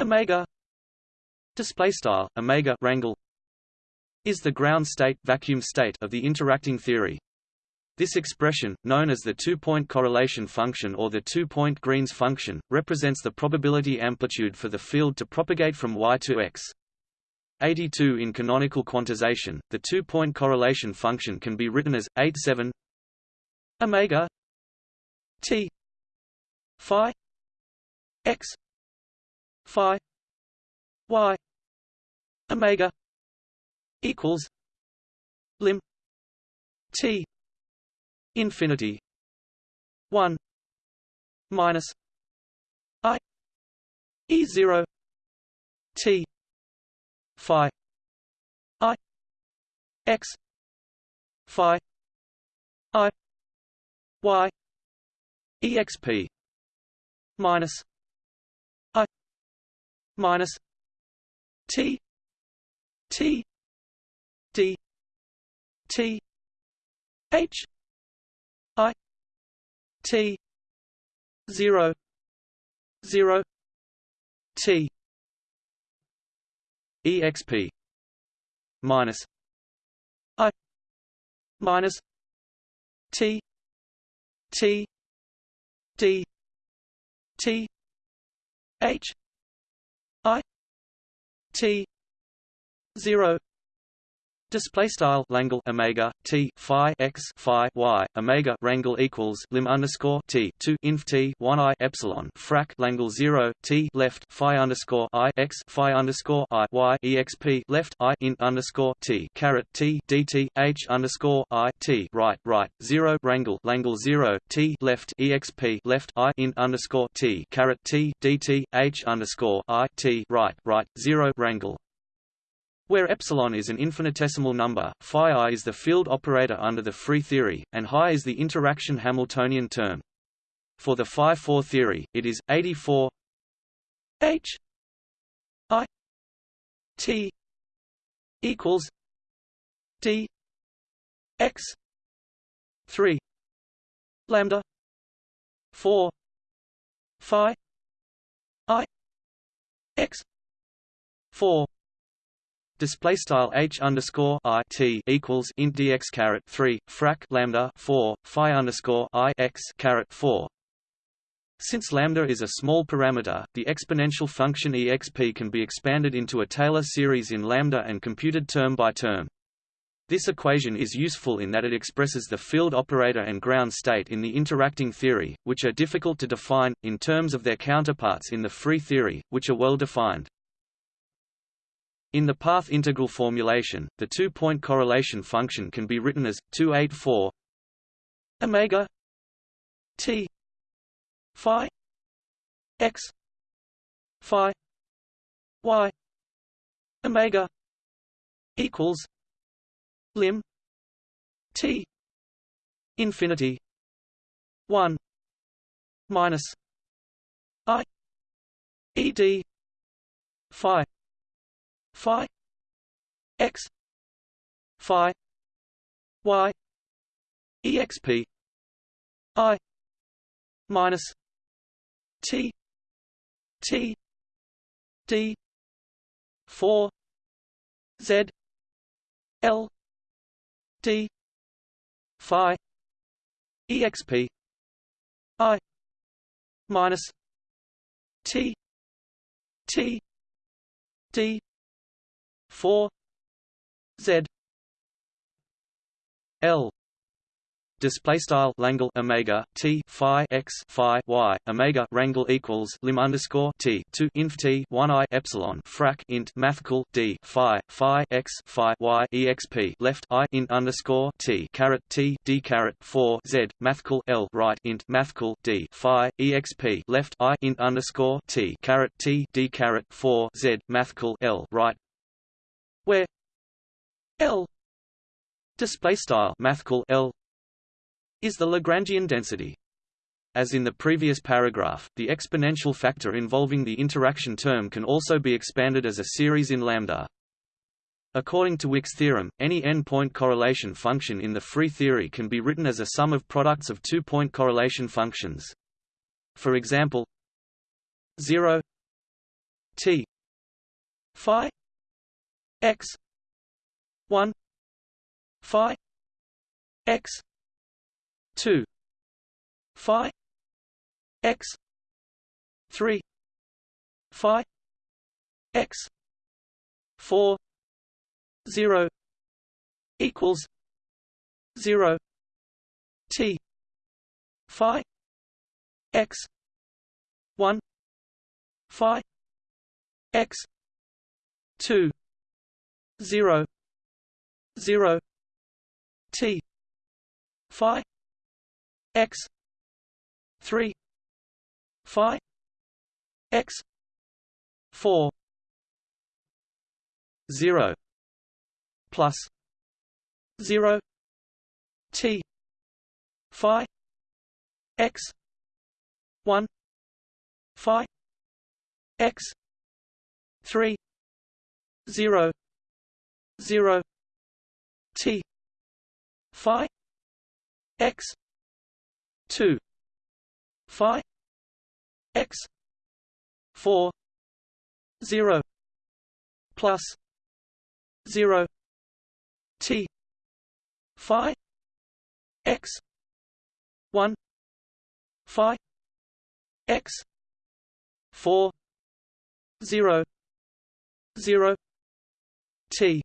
omega displaystyle omega rangle is the ground state vacuum state of the interacting theory. This expression, known as the two-point correlation function or the two-point Green's function, represents the probability amplitude for the field to propagate from y to x. 82 In canonical quantization, the two-point correlation function can be written as 87 omega t phi x phi y omega equals lim t infinity 1 minus i e 0 t phi i x phi i y exp minus i minus t t d t h i t 0 0 t exp minus i minus t t d t h i t 0 Display style Langle Omega T Phi x Phi y Omega Rangle equals lim underscore T two inf T one I epsilon frac Langle zero T left Phi underscore I x Phi underscore I y exp left I int underscore T caret T DT H underscore I T right right zero Rangle Langle zero T left exp left I int underscore T caret T DT H underscore I T right right zero Rangle where epsilon is an infinitesimal number, phi i is the field operator under the free theory, and hi is the interaction Hamiltonian term. For the phi 4 theory, it is 84 h i t equals d x 3 lambda 4 phi i x 4 display style h underscore i t equals int dx caret three frac lambda four phi underscore i x caret four. Since lambda is a small parameter, the exponential function exp can be expanded into a Taylor series in lambda and computed term by term. This equation is useful in that it expresses the field operator and ground state in the interacting theory, which are difficult to define, in terms of their counterparts in the free theory, which are well defined. In the path integral formulation, the two-point correlation function can be written as 284 omega t phi x phi y omega equals lim t infinity 1 minus i ed phi phi x phi y exp i minus t t d 4 z l d phi exp i minus t t d 4 z l. Display style Langle Omega T Phi X Phi Y Omega Rangle equals lim underscore T two inf T one I epsilon frac int mathcal D Phi Phi X Phi Y exp left I int underscore T caret T D caret four Z mathcal L right int mathcal D Phi exp left I int underscore T caret T D caret four Z mathcal L right where L display style mathcal L is the Lagrangian density. As in the previous paragraph, the exponential factor involving the interaction term can also be expanded as a series in lambda. According to Wick's theorem, any n-point correlation function in the free theory can be written as a sum of products of two-point correlation functions. For example, 0 t phi x 1 phi x 2 phi x 3 phi x 4 0 equals 0 t phi x 1 phi x 2 0 0 t phi x 3 phi x 4 0 plus 0 t phi x 1 phi x 3 0 0 t phi x 2 phi x 4 0 plus 0 t phi x 1 phi x 4 0 0 t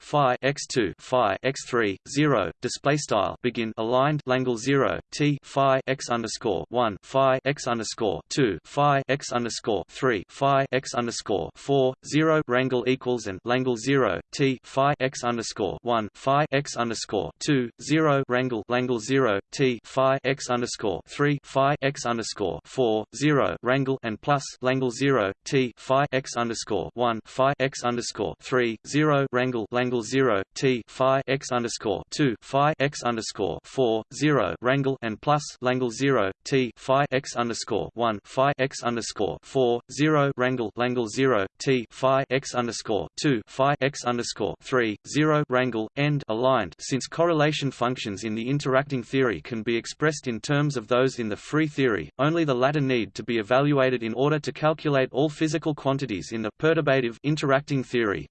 phi x2 phi x3 0 display style begin aligned Langle 0 t phi x underscore 1 phi x underscore 2 phi x underscore 3 phi x underscore 4 0 rangle equals and Langle 0 t phi x underscore 1 phi x underscore 2 0 rangle Langle 0 t phi x underscore 3 phi x underscore 4 0 rangle and plus Langle 0 t phi x underscore 1 phi x underscore 3 0 rangle Langle Langle 0 T Phi x underscore 2 Phi x underscore 4 0 Rangle and plus Langle 0 T Phi x underscore 1 Phi x underscore 4 0 Rangle Langle 0 T Phi x underscore 2 Phi x underscore 3 0 Rangle end aligned since correlation functions in the interacting theory can be expressed in terms of those in the free theory, only the latter need to be evaluated in order to calculate all physical quantities in the perturbative interacting theory.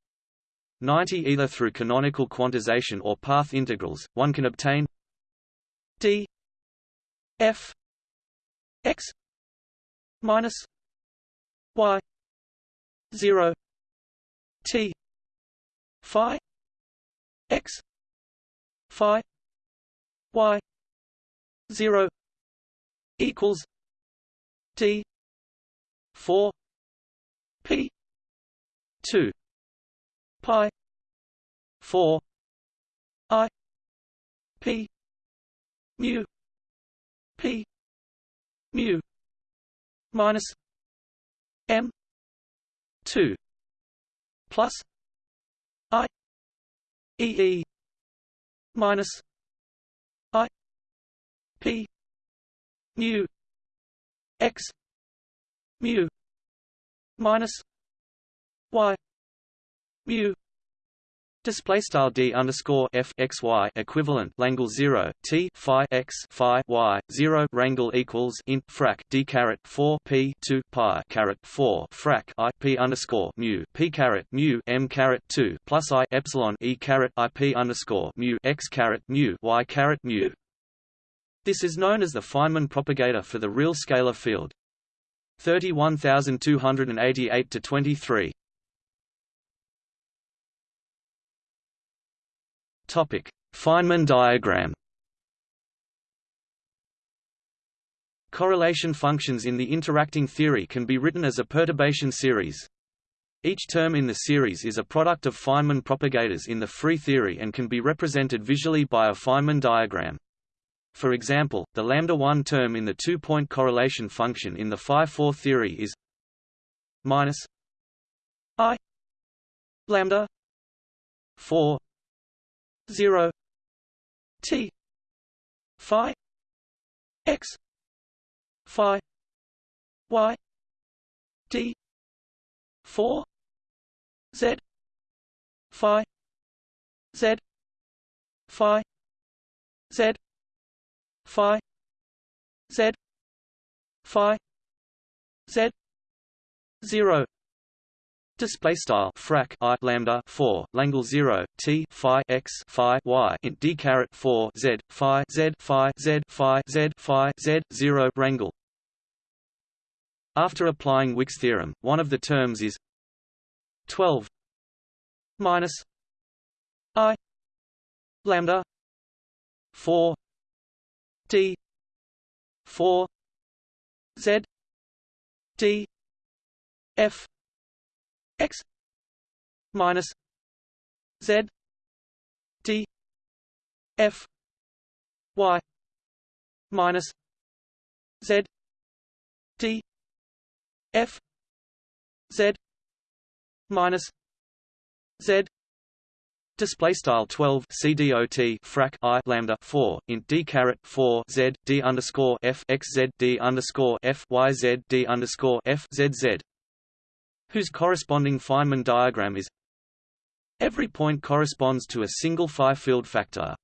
90 either through canonical quantization or path integrals, one can obtain d f x minus y 0 t phi x phi y 0 equals d 4 p 2 pi 4 i p mu p mu minus m 2 plus i e e minus i p mu x mu minus y mu display style d underscore f x y equivalent langle 0 t phi x phi y 0 rangle equals int frac d caret 4 p 2 pi caret 4 frac i p underscore mu p caret mu m caret 2 plus i epsilon e caret i p underscore mu x caret mu y caret mu. This is known as the Feynman propagator for the real scalar field. 31288 to 23 Topic: Feynman diagram. Correlation functions in the interacting theory can be written as a perturbation series. Each term in the series is a product of Feynman propagators in the free theory and can be represented visually by a Feynman diagram. For example, the lambda-1 term in the two-point correlation function in the phi-4 theory is minus i lambda 4 0 t phi x phi y d 4 z phi z phi z phi z phi z 0 Display style frac i lambda four Langle zero t phi x phi y int d caret four z phi z phi z phi z phi z zero rangle. After applying Wick's theorem, one of the terms is twelve minus i lambda four d four z d f x minus z d f y minus z d f z minus z Display style 12 CDOT frac I lambda 4 int D caret 4 Z D underscore F X Z D underscore F Y Z D underscore F Z Z whose corresponding Feynman diagram is Every point corresponds to a single phi field factor.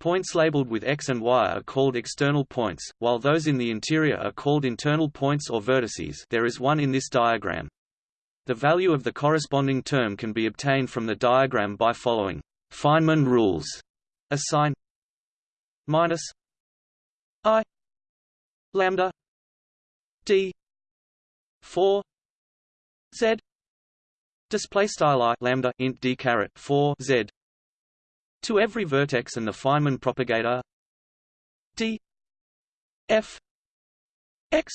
Points labeled with x and y are called external points, while those in the interior are called internal points or vertices there is one in this diagram. The value of the corresponding term can be obtained from the diagram by following Feynman rules. Assign minus i lambda d 4 z. Display style i lambda int d caret 4 z. To every vertex and the Feynman propagator. D. F. X.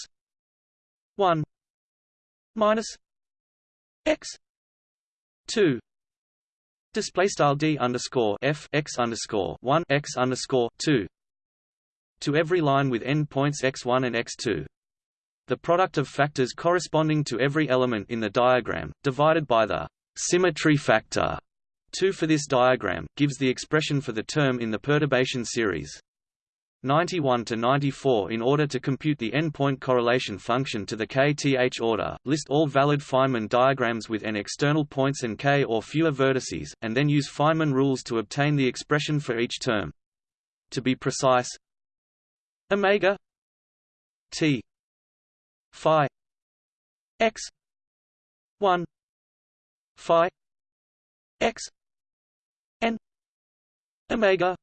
1 minus x. 2 display style d underscore f x underscore 1 x underscore 2 to every line with endpoints x1 and x2 the product of factors corresponding to every element in the diagram, divided by the symmetry factor 2 for this diagram, gives the expression for the term in the perturbation series. 91 to 94 In order to compute the endpoint correlation function to the kth order, list all valid Feynman diagrams with n external points and k or fewer vertices, and then use Feynman rules to obtain the expression for each term. To be precise, omega t phi x 1 phi x n omega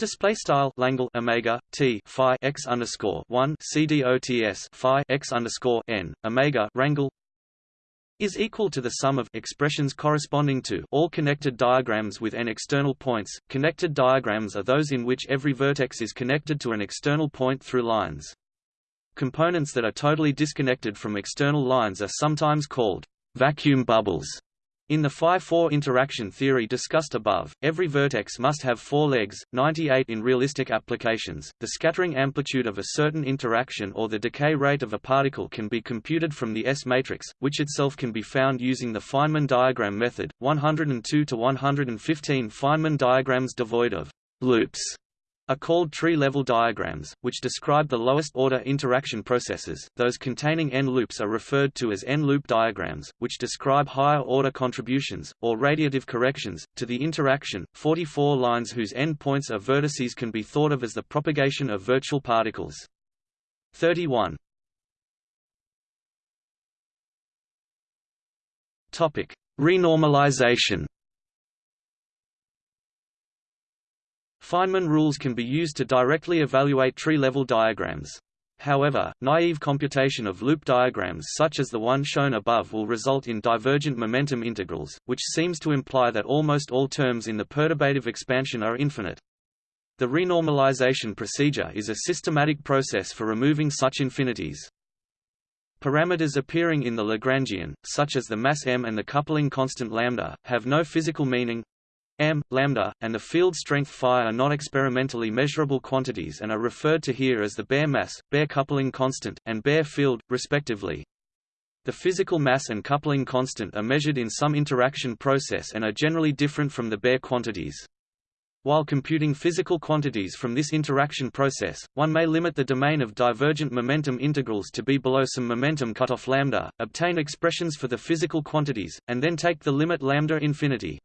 Display style Langle Omega T Phi x underscore one CDOTS Phi x underscore N Omega Rangle is equal to the sum of expressions corresponding to all connected diagrams with n external points. Connected diagrams are those in which every vertex is connected to an external point through lines. Components that are totally disconnected from external lines are sometimes called vacuum bubbles. In the phi-4 interaction theory discussed above, every vertex must have four legs, 98 in realistic applications. The scattering amplitude of a certain interaction or the decay rate of a particle can be computed from the S matrix, which itself can be found using the Feynman diagram method. 102 to 115 Feynman diagrams devoid of loops are called tree-level diagrams, which describe the lowest-order interaction processes. Those containing n-loops are referred to as n-loop diagrams, which describe higher-order contributions, or radiative corrections, to the interaction. 44 lines whose endpoints are vertices can be thought of as the propagation of virtual particles. 31. Topic: Renormalization. Feynman rules can be used to directly evaluate tree-level diagrams. However, naive computation of loop diagrams such as the one shown above will result in divergent momentum integrals, which seems to imply that almost all terms in the perturbative expansion are infinite. The renormalization procedure is a systematic process for removing such infinities. Parameters appearing in the Lagrangian, such as the mass m and the coupling constant lambda, have no physical meaning, m, lambda, and the field strength phi are not experimentally measurable quantities and are referred to here as the bare mass, bare coupling constant, and bare field, respectively. The physical mass and coupling constant are measured in some interaction process and are generally different from the bare quantities. While computing physical quantities from this interaction process, one may limit the domain of divergent momentum integrals to be below some momentum cutoff lambda, obtain expressions for the physical quantities, and then take the limit lambda infinity.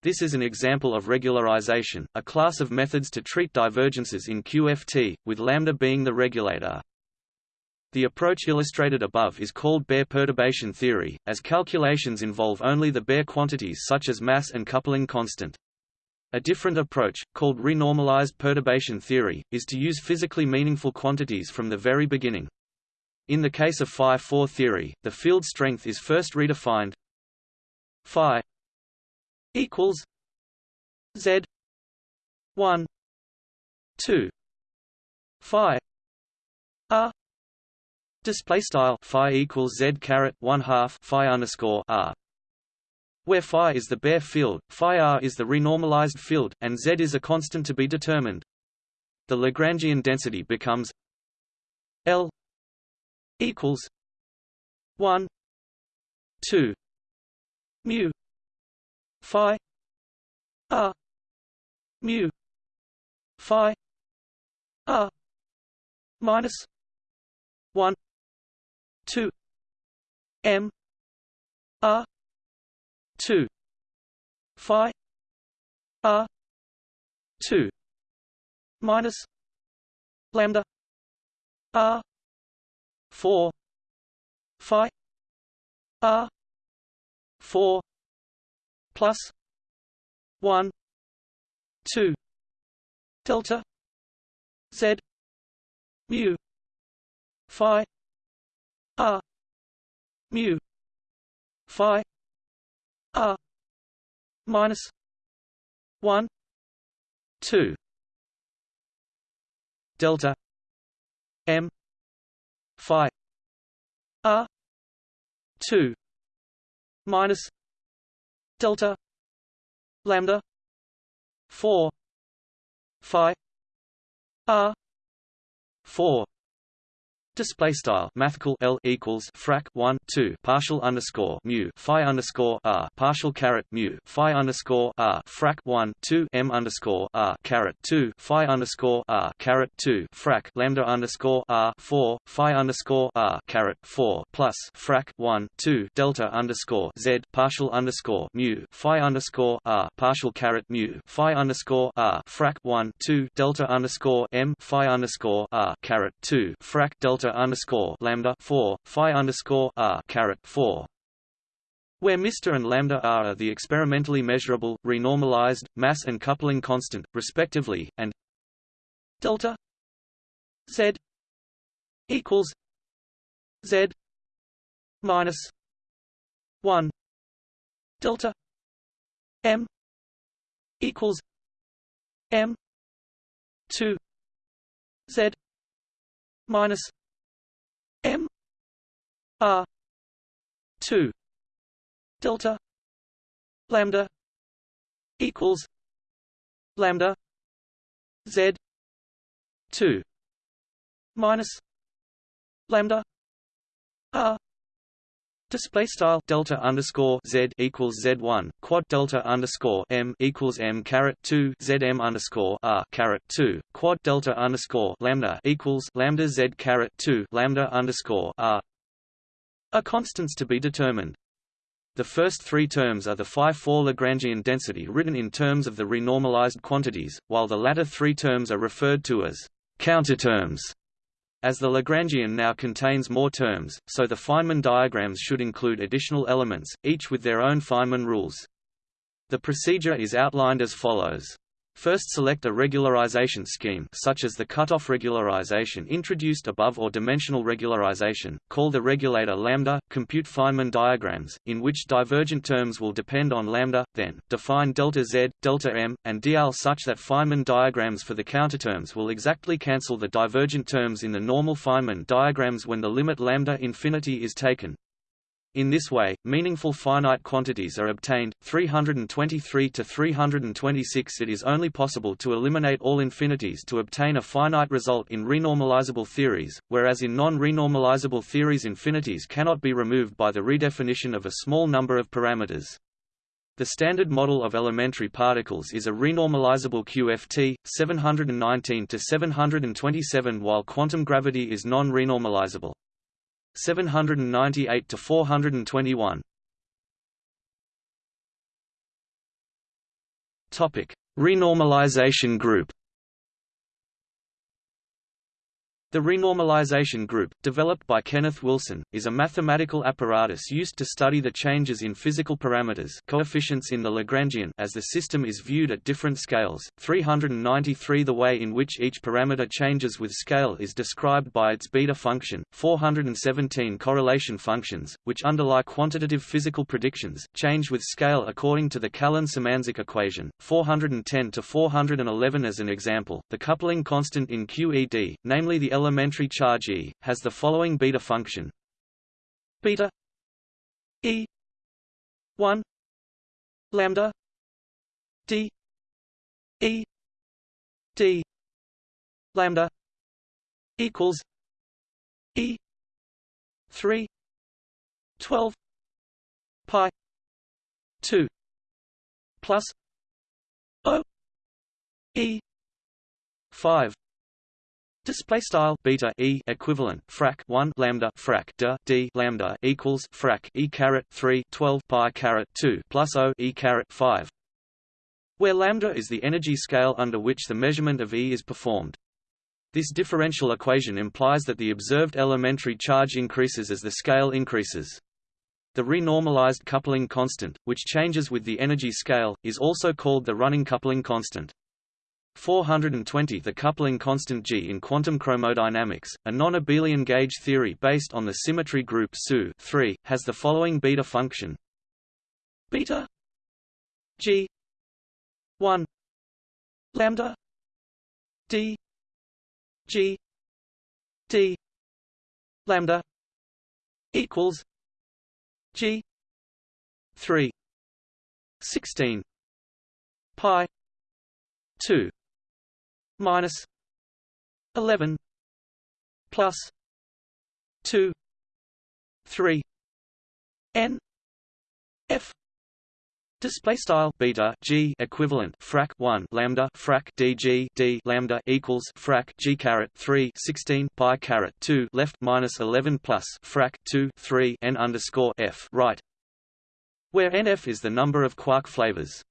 This is an example of regularization, a class of methods to treat divergences in QFT, with lambda being the regulator. The approach illustrated above is called bare perturbation theory, as calculations involve only the bare quantities such as mass and coupling constant. A different approach, called renormalized perturbation theory, is to use physically meaningful quantities from the very beginning. In the case of phi-4 theory, the field strength is first redefined phi equals Z one two Phi R Display style Phi equals Z caret one half Phi underscore R where phi is the bare field, phi r is the renormalized field, and z is a constant to be determined. The Lagrangian density becomes L equals 1 2 mu phi r mu phi r minus 1 2 m r 2 phi r 2 minus lambda r 4 phi r 4 plus 1 2 delta z mu phi r mu phi r minus 1 2 delta m phi r 2 minus delta lambda 4 phi r 4 Display style mathcal L equals frac 1 2 partial underscore mu phi underscore r partial caret mu phi underscore r frac 1 2 m underscore r caret 2 phi underscore r caret 2 frac lambda underscore r 4 phi underscore r caret 4 plus frac 1 2 delta underscore z partial underscore mu phi underscore r partial caret mu phi underscore r frac 1 2 delta underscore m phi underscore r caret 2 frac delta underscore lambda four phi underscore r caret four where Mr and lambda r are the experimentally measurable, renormalized, mass and coupling constant, respectively, and delta z equals z minus one delta m equals m two z minus M R two delta lambda equals lambda z 2 minus lambda r Display style delta underscore z equals z one quad delta underscore m equals m caret two z m underscore r caret two quad delta underscore lambda equals lambda z caret two lambda underscore r. A constants to be determined. The first three terms are the phi-4 Lagrangian density written in terms of the renormalized quantities, while the latter three terms are referred to as counterterms. As the Lagrangian now contains more terms, so the Feynman diagrams should include additional elements, each with their own Feynman rules. The procedure is outlined as follows. First select a regularization scheme such as the cutoff regularization introduced above or dimensional regularization, call the regulator lambda, compute Feynman diagrams, in which divergent terms will depend on lambda, then, define delta z, delta m, and dl such that Feynman diagrams for the counterterms will exactly cancel the divergent terms in the normal Feynman diagrams when the limit lambda infinity is taken. In this way, meaningful finite quantities are obtained. 323 to 326 It is only possible to eliminate all infinities to obtain a finite result in renormalizable theories, whereas in non-renormalizable theories infinities cannot be removed by the redefinition of a small number of parameters. The standard model of elementary particles is a renormalizable QFT, 719 to 727 while quantum gravity is non-renormalizable. 798 to 421. Topic: Renormalization group. The renormalization group, developed by Kenneth Wilson, is a mathematical apparatus used to study the changes in physical parameters coefficients in the Lagrangian as the system is viewed at different scales. 393 The way in which each parameter changes with scale is described by its beta function. 417 Correlation functions, which underlie quantitative physical predictions, change with scale according to the Callan-Symanzik equation. 410 to 411 As an example, the coupling constant in QED, namely the elementary charge E, has the following beta function. Beta E 1 lambda D E D lambda equals E 3 12 pi 2 plus O E 5 Display style beta e equivalent frac 1 lambda frac d d lambda equals frac e caret 3 12 pi caret 2 plus o e caret 5, where lambda is the energy scale under which the measurement of E is performed. This differential equation implies that the observed elementary charge increases as the scale increases. The renormalized coupling constant, which changes with the energy scale, is also called the running coupling constant. 420 The coupling constant G in quantum chromodynamics, a non-abelian gauge theory based on the symmetry group SU 3, has the following beta function. Beta G 1 lambda D G D lambda equals G 3 16 pi 2 minus 11 plus 2 3 n f Display style beta g equivalent frac 1 lambda frac dg d lambda equals frac g caret 3 16 pi caret 2 left minus 11 plus frac 2 3 n underscore f right, where nf is the number of quark flavors.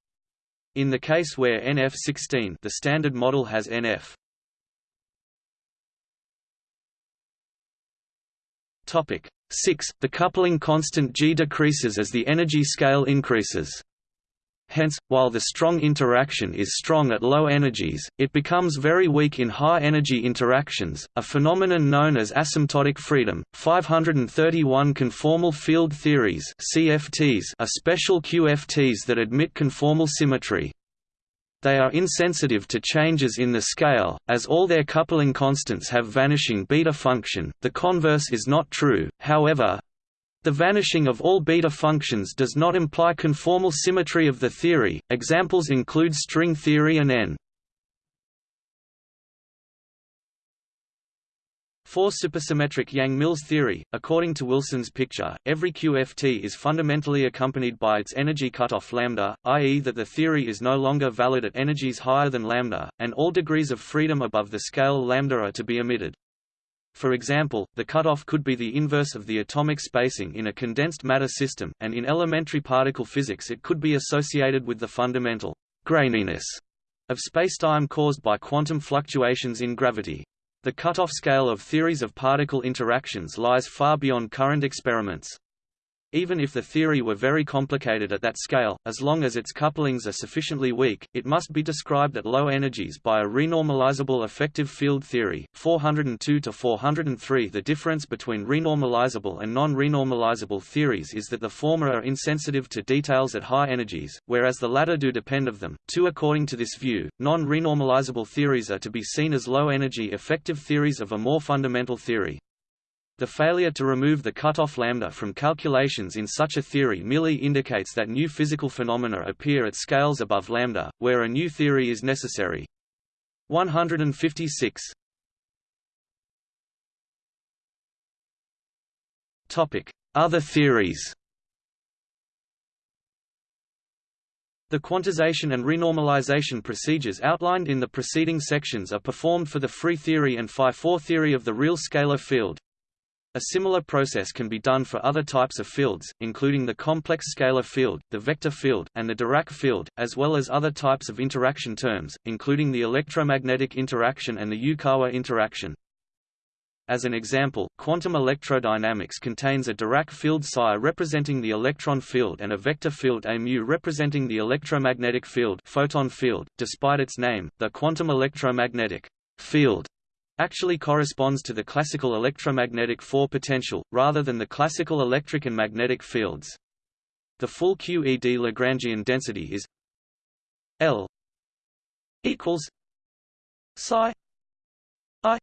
In the case where NF16 the standard model has NF Topic 6. The coupling constant G decreases as the energy scale increases. Hence, while the strong interaction is strong at low energies, it becomes very weak in high-energy interactions, a phenomenon known as asymptotic freedom. 531 conformal field theories (CFTs) are special QFTs that admit conformal symmetry. They are insensitive to changes in the scale, as all their coupling constants have vanishing beta function. The converse is not true, however, The vanishing of all beta functions does not imply conformal symmetry of the theory. Examples include string theory and N. 4 supersymmetric Yang-Mills theory, according to Wilson's picture, every QFT is fundamentally accompanied by its energy cutoff lambda, i.e. that the theory is no longer valid at energies higher than lambda, and all degrees of freedom above the scale lambda are to be omitted. For example, the cutoff could be the inverse of the atomic spacing in a condensed matter system, and in elementary particle physics it could be associated with the fundamental graininess of spacetime caused by quantum fluctuations in gravity. The cutoff scale of theories of particle interactions lies far beyond current experiments. Even if the theory were very complicated at that scale, as long as its couplings are sufficiently weak, it must be described at low energies by a renormalizable effective field theory. 402 to 403 The difference between renormalizable and non-renormalizable theories is that the former are insensitive to details at high energies, whereas the latter do depend of them. 2 According to this view, non-renormalizable theories are to be seen as low-energy effective theories of a more fundamental theory. The failure to remove the cutoff lambda from calculations in such a theory merely indicates that new physical phenomena appear at scales above lambda, where a new theory is necessary. 156 Topic: Other theories The quantization and renormalization procedures outlined in the preceding sections are performed for the free theory and phi-4 theory of the real scalar field. A similar process can be done for other types of fields, including the complex scalar field, the vector field, and the Dirac field, as well as other types of interaction terms, including the electromagnetic interaction and the Yukawa interaction. As an example, quantum electrodynamics contains a Dirac field psi representing the electron field and a vector field A mu representing the electromagnetic field, photon field. Despite its name, the quantum electromagnetic field actually corresponds to the classical electromagnetic 4 potential, rather than the classical electric and magnetic fields. The full QED Lagrangian density is L equals psi I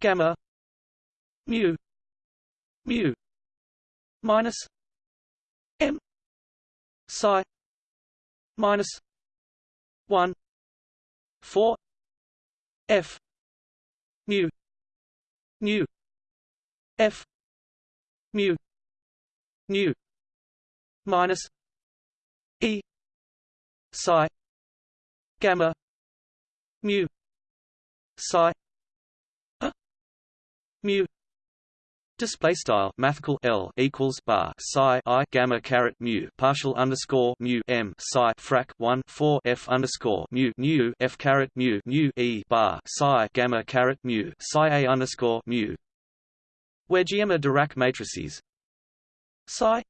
gamma mu mu minus M psi minus 1 4 F mu mu f mu mu minus e psi gamma mu psi mu Display style mathcal L equals bar psi I gamma caret mu partial underscore mu M psi frac one four F underscore mu mu F caret mu mu E bar psi gamma caret mu psi A underscore mu. Where GM are Dirac matrices. Psi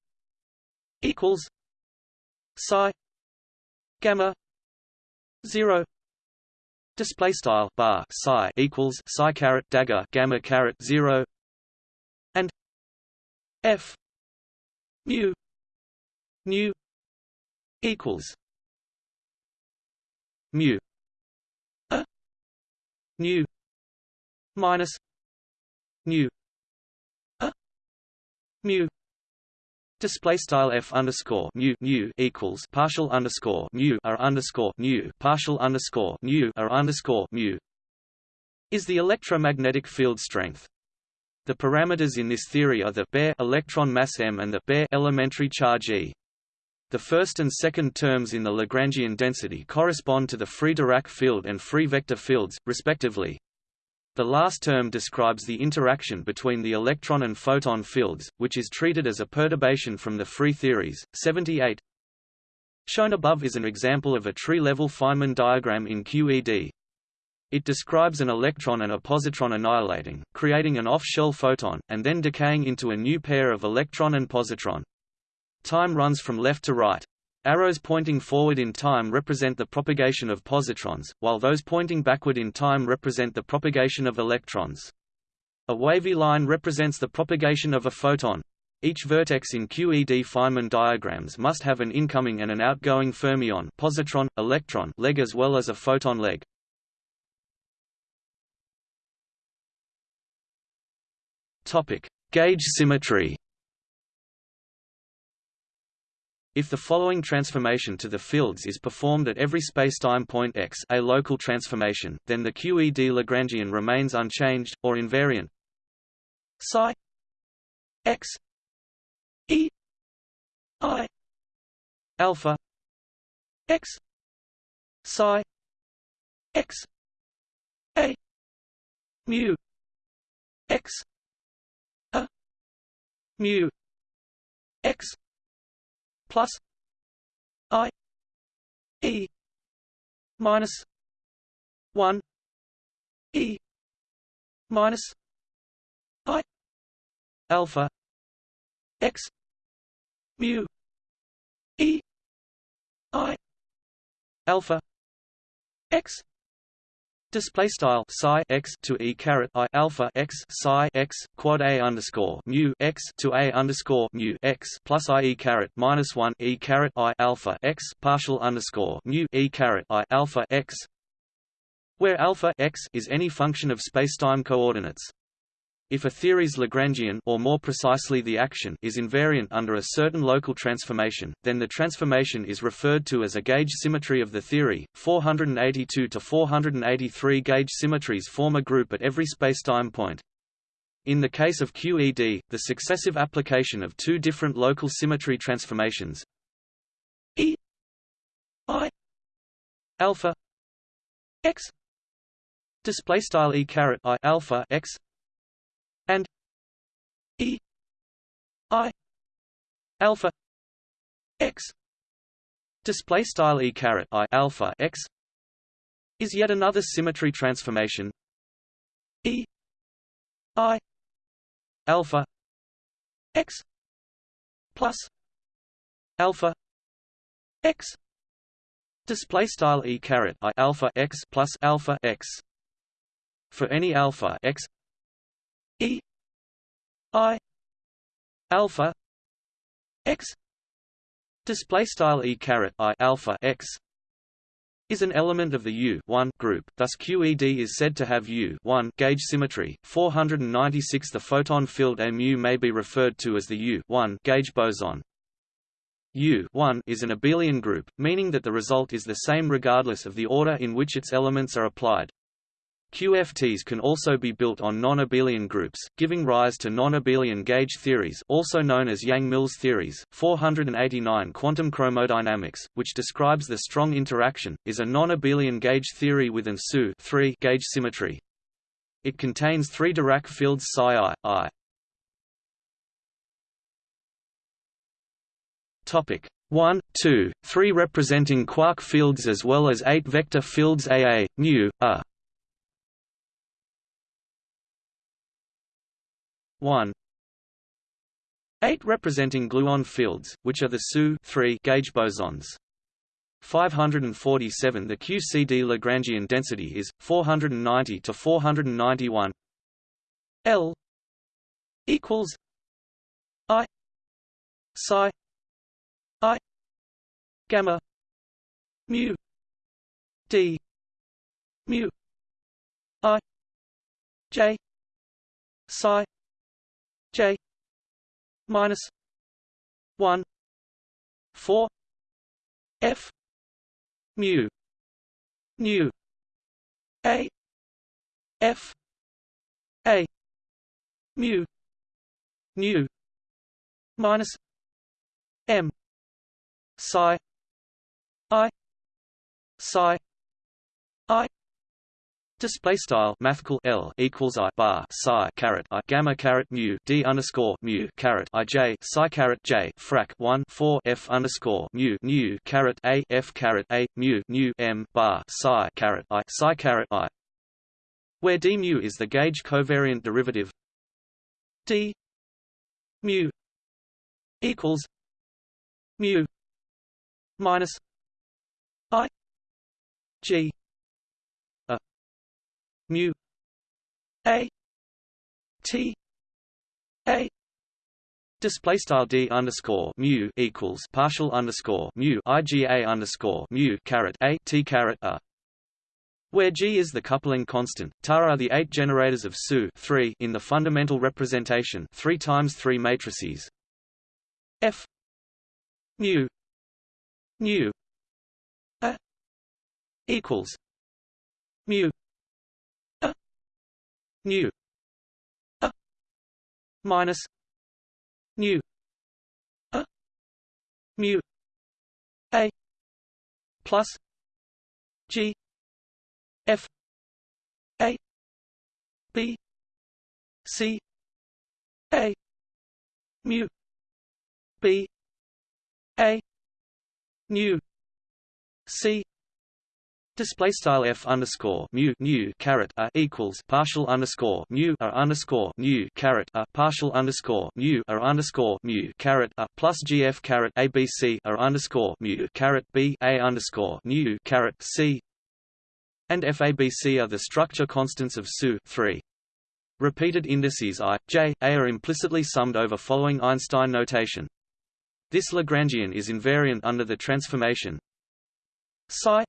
equals psi gamma zero. Display style bar psi equals psi caret dagger gamma caret zero F mu mu equals mu a nu minus nu a mu Display style f underscore mu mu equals partial underscore mu r underscore mu partial underscore mu r underscore mu is the electromagnetic field strength. The parameters in this theory are the bare electron mass m and the bare elementary charge e. The first and second terms in the Lagrangian density correspond to the free Dirac field and free vector fields, respectively. The last term describes the interaction between the electron and photon fields, which is treated as a perturbation from the free theories. 78 Shown above is an example of a tree-level Feynman diagram in QED. It describes an electron and a positron annihilating, creating an off-shell photon, and then decaying into a new pair of electron and positron. Time runs from left to right. Arrows pointing forward in time represent the propagation of positrons, while those pointing backward in time represent the propagation of electrons. A wavy line represents the propagation of a photon. Each vertex in QED Feynman diagrams must have an incoming and an outgoing fermion positron, electron leg as well as a photon leg. Topic: Gauge symmetry. If the following transformation to the fields is performed at every spacetime point x a local transformation, then the QED Lagrangian remains unchanged, or invariant. Psi x e i alpha x psi x a mu x mu x plus i e minus 1 e minus i alpha x mu e i alpha x Display style psi x to e caret i alpha x psi x quad a underscore mu x to a underscore mu x plus i e caret minus one e caret i alpha x partial underscore mu e caret i alpha x, where alpha x is any function of spacetime coordinates. If a theory's Lagrangian or more precisely the action is invariant under a certain local transformation, then the transformation is referred to as a gauge symmetry of the theory. 482 to 483 gauge symmetries form a group at every spacetime point. In the case of QED, the successive application of two different local symmetry transformations E I alpha x display style E caret I alpha x and e i alpha x. Display style e caret i alpha x is yet another symmetry transformation. E i alpha x plus alpha x. Display style e caret i alpha x plus alpha x. For any alpha x E I alpha x display style E caret I alpha x is an element of the U group, thus QED is said to have U gauge symmetry. 496 The photon field mu may be referred to as the U1 gauge boson. U1 is an abelian group, meaning that the result is the same regardless of the order in which its elements are applied. QFTs can also be built on non-abelian groups, giving rise to non-abelian gauge theories also known as Yang-Mills theories. 489 Quantum chromodynamics, which describes the strong interaction, is a non-abelian gauge theory with an SU gauge symmetry. It contains three Dirac fields psi i, i. Topic 1, 2, 3 representing quark fields as well as 8 vector fields AA, nu, A. 1 8 representing gluon fields, which are the SU gauge bosons. 547 The QCD Lagrangian density is 490 to 491 L equals I psi I gamma mu D mu I J psi J minus one four F mu nu A F A mu nu minus M psi I psi Display style mathcal L equals I bar psi caret I gamma caret mu D underscore mu caret I J psi caret J frac one four F underscore mu nu caret A F caret A mu nu M bar psi caret I psi caret I. Where d mu is the gauge covariant derivative. d mu equals mu minus I G mu a t a Display style d underscore mu equals partial underscore mu iga underscore mu caret a t caret a, where g is the coupling constant. Tar are the eight generators of SU three in the fundamental representation three times three matrices. F mu nu a equals mu nu. A. Minus. New a. Mu. A. Plus. G. F. A. B. C. A. Mu. B. A. Nu. C Display style f underscore mu nu caret a equals partial underscore mu a underscore nu caret a partial underscore mu a underscore mu caret a plus gf caret abc a underscore mu caret b a underscore nu caret c and fabc are the structure constants of SU three. Repeated indices i, j, a are implicitly summed over following Einstein notation. This Lagrangian is invariant under the transformation psi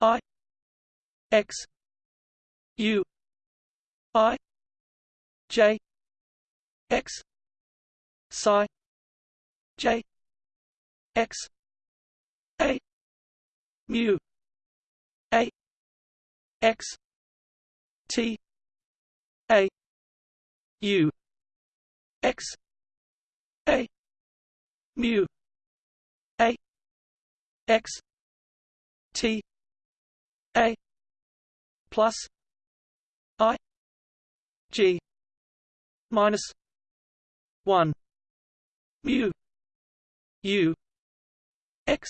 i x u i j x psi j x a mu a x t a u x a mu a x t a plus i g minus 1 mu u x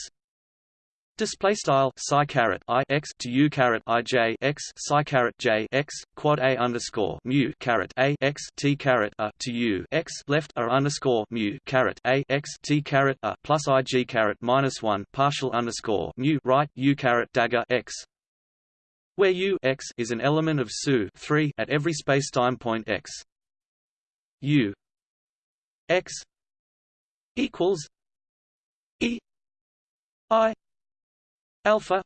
Display style psi caret i x to u caret i j x psi caret j x quad a underscore mu caret a x t caret a to u x left a underscore mu caret a x t caret a plus i g caret minus one partial underscore mu right u caret dagger x where u x is an element of SU three at every spacetime point x. u x equals e i alpha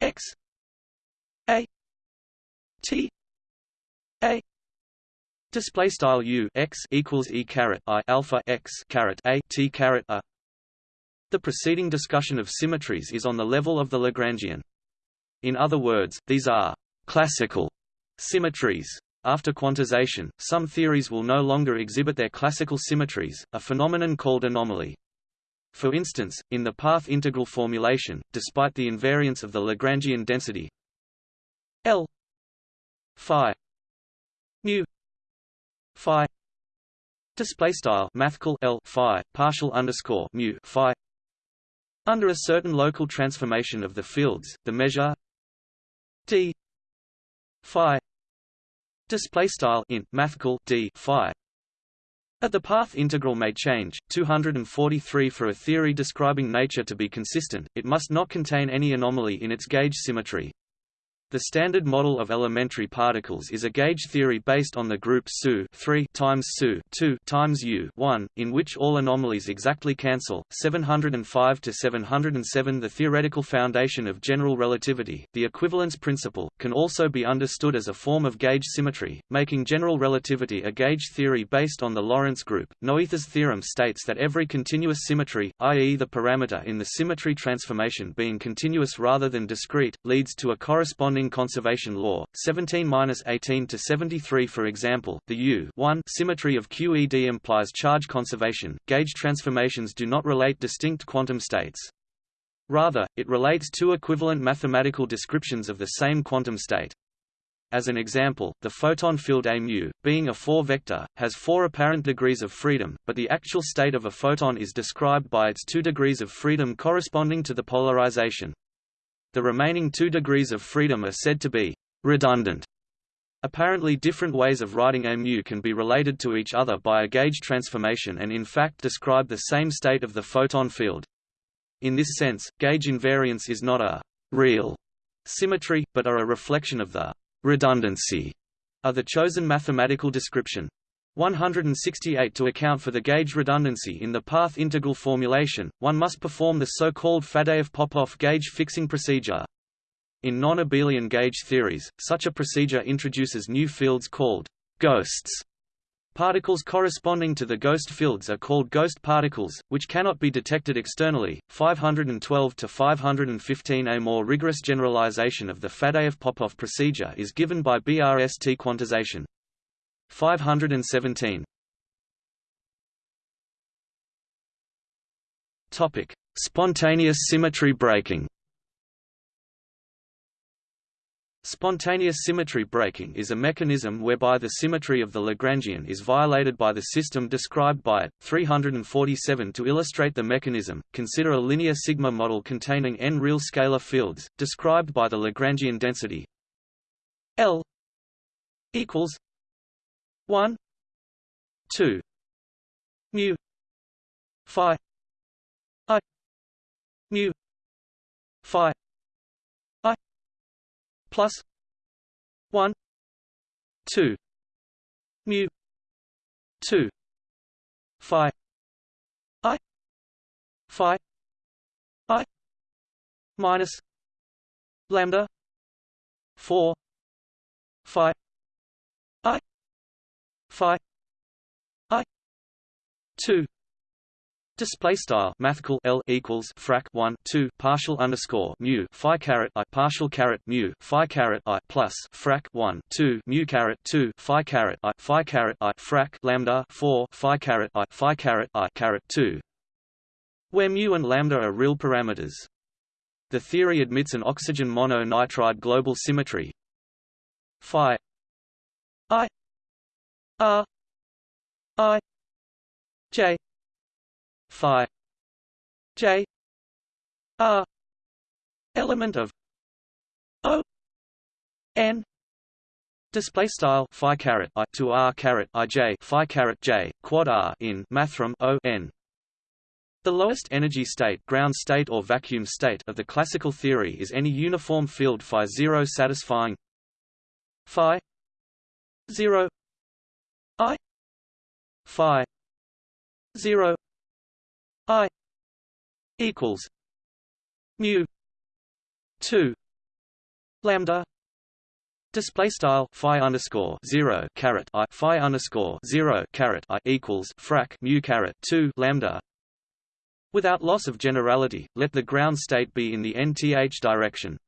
x a t a. Display style u x equals e caret i alpha x caret a t caret a. The preceding discussion of symmetries is on the level of the lagrangian in other words these are classical symmetries after quantization, some theories will no longer exhibit their classical symmetries, a phenomenon called anomaly. For instance, in the path integral formulation, despite the invariance of the Lagrangian density L phi mu phi display style mathcal L phi partial underscore mu phi under a certain local transformation of the fields, the measure d phi display style in d phi at the path integral may change, 243 for a theory describing nature to be consistent, it must not contain any anomaly in its gauge symmetry. The standard model of elementary particles is a gauge theory based on the group SU 3 times SU 2 times U 1, in which all anomalies exactly cancel. 705 to 707 The theoretical foundation of general relativity, the equivalence principle, can also be understood as a form of gauge symmetry, making general relativity a gauge theory based on the Lorentz group. Noether's theorem states that every continuous symmetry, i.e. the parameter in the symmetry transformation being continuous rather than discrete, leads to a corresponding corresponding conservation law, 17-18 to 73 for example, the U symmetry of QED implies charge conservation. Gauge transformations do not relate distinct quantum states. Rather, it relates two equivalent mathematical descriptions of the same quantum state. As an example, the photon field A mu, being a 4-vector, has four apparent degrees of freedom, but the actual state of a photon is described by its two degrees of freedom corresponding to the polarization. The remaining two degrees of freedom are said to be redundant. Apparently different ways of writing mu can be related to each other by a gauge transformation and in fact describe the same state of the photon field. In this sense, gauge invariance is not a real symmetry, but are a reflection of the redundancy of the chosen mathematical description. 168 To account for the gauge redundancy in the path integral formulation, one must perform the so-called Faddeev-Popov gauge fixing procedure. In non-abelian gauge theories, such a procedure introduces new fields called ghosts. Particles corresponding to the ghost fields are called ghost particles, which cannot be detected externally. 512 to 515 A more rigorous generalization of the Faddeev-Popov procedure is given by BRST quantization. 517. Topic: Spontaneous symmetry breaking. Spontaneous symmetry breaking is a mechanism whereby the symmetry of the Lagrangian is violated by the system described by it. 347 To illustrate the mechanism, consider a linear sigma model containing n real scalar fields, described by the Lagrangian density L equals 1 2 mu. Phi. I. Mu. Phi. I, plus. 1 2 mu. 2 phi. I. Phi. I. Minus. Lambda. 4 phi. I phi i 2 Display style mathcal L equals frac 1 2 partial underscore mu phi caret I partial caret mu phi caret I plus frac 1 2 mu caret 2 phi caret I phi caret I frac lambda 4 phi caret I phi caret I caret 2 where mu and lambda are real parameters. The theory admits an oxygen mono-nitride global symmetry phi I R I J phi j r element of o n Display style phi caret i to r caret i j phi caret j quad r in mathrm o n. The lowest energy state, ground state or vacuum state of the classical theory is any uniform field phi zero satisfying phi zero i phi zero I equals mu two lambda Display style phi underscore zero caret i phi underscore zero caret i equals frac mu caret two lambda. Without loss of generality, let the ground state be in the nth direction.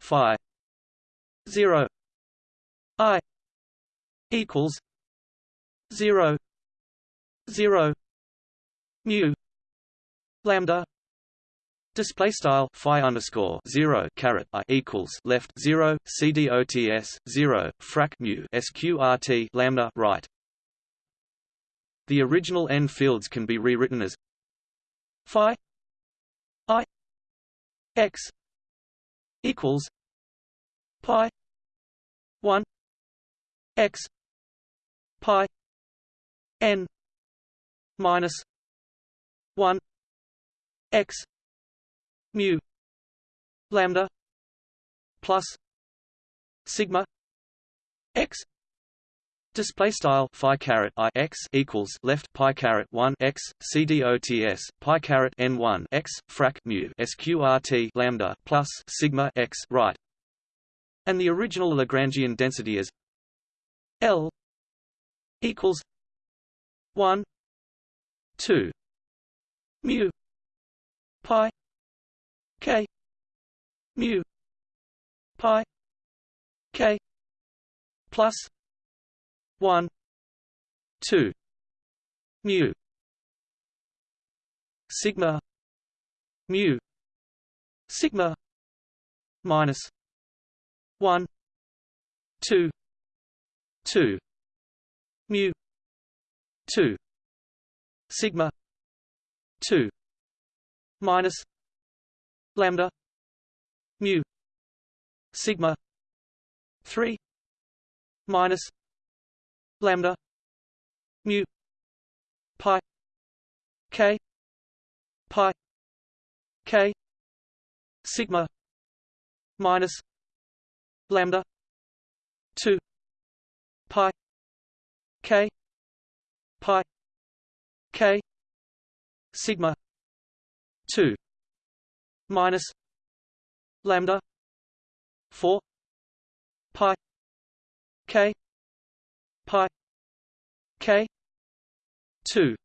Phi zero i equals zero zero mu lambda display style phi underscore zero caret i equals left zero cdots zero frac mu sqrt lambda right. The original n fields can be rewritten as phi i x equals pi one x pi n minus 1 x mu lambda plus sigma x Display style phi caret i x equals left pi caret one x cdots pi caret n one x frac mu sqrt lambda plus sigma x right, and the original Lagrangian density is L equals one two mu pi k mu pi k plus 1 2 mu sigma mu sigma minus 1 2 2 mu 2 sigma 2 minus lambda mu sigma 3 minus lambda mu pi k pi k sigma minus lambda 2 pi k pi k sigma 2 minus lambda 4 pi k pi k 2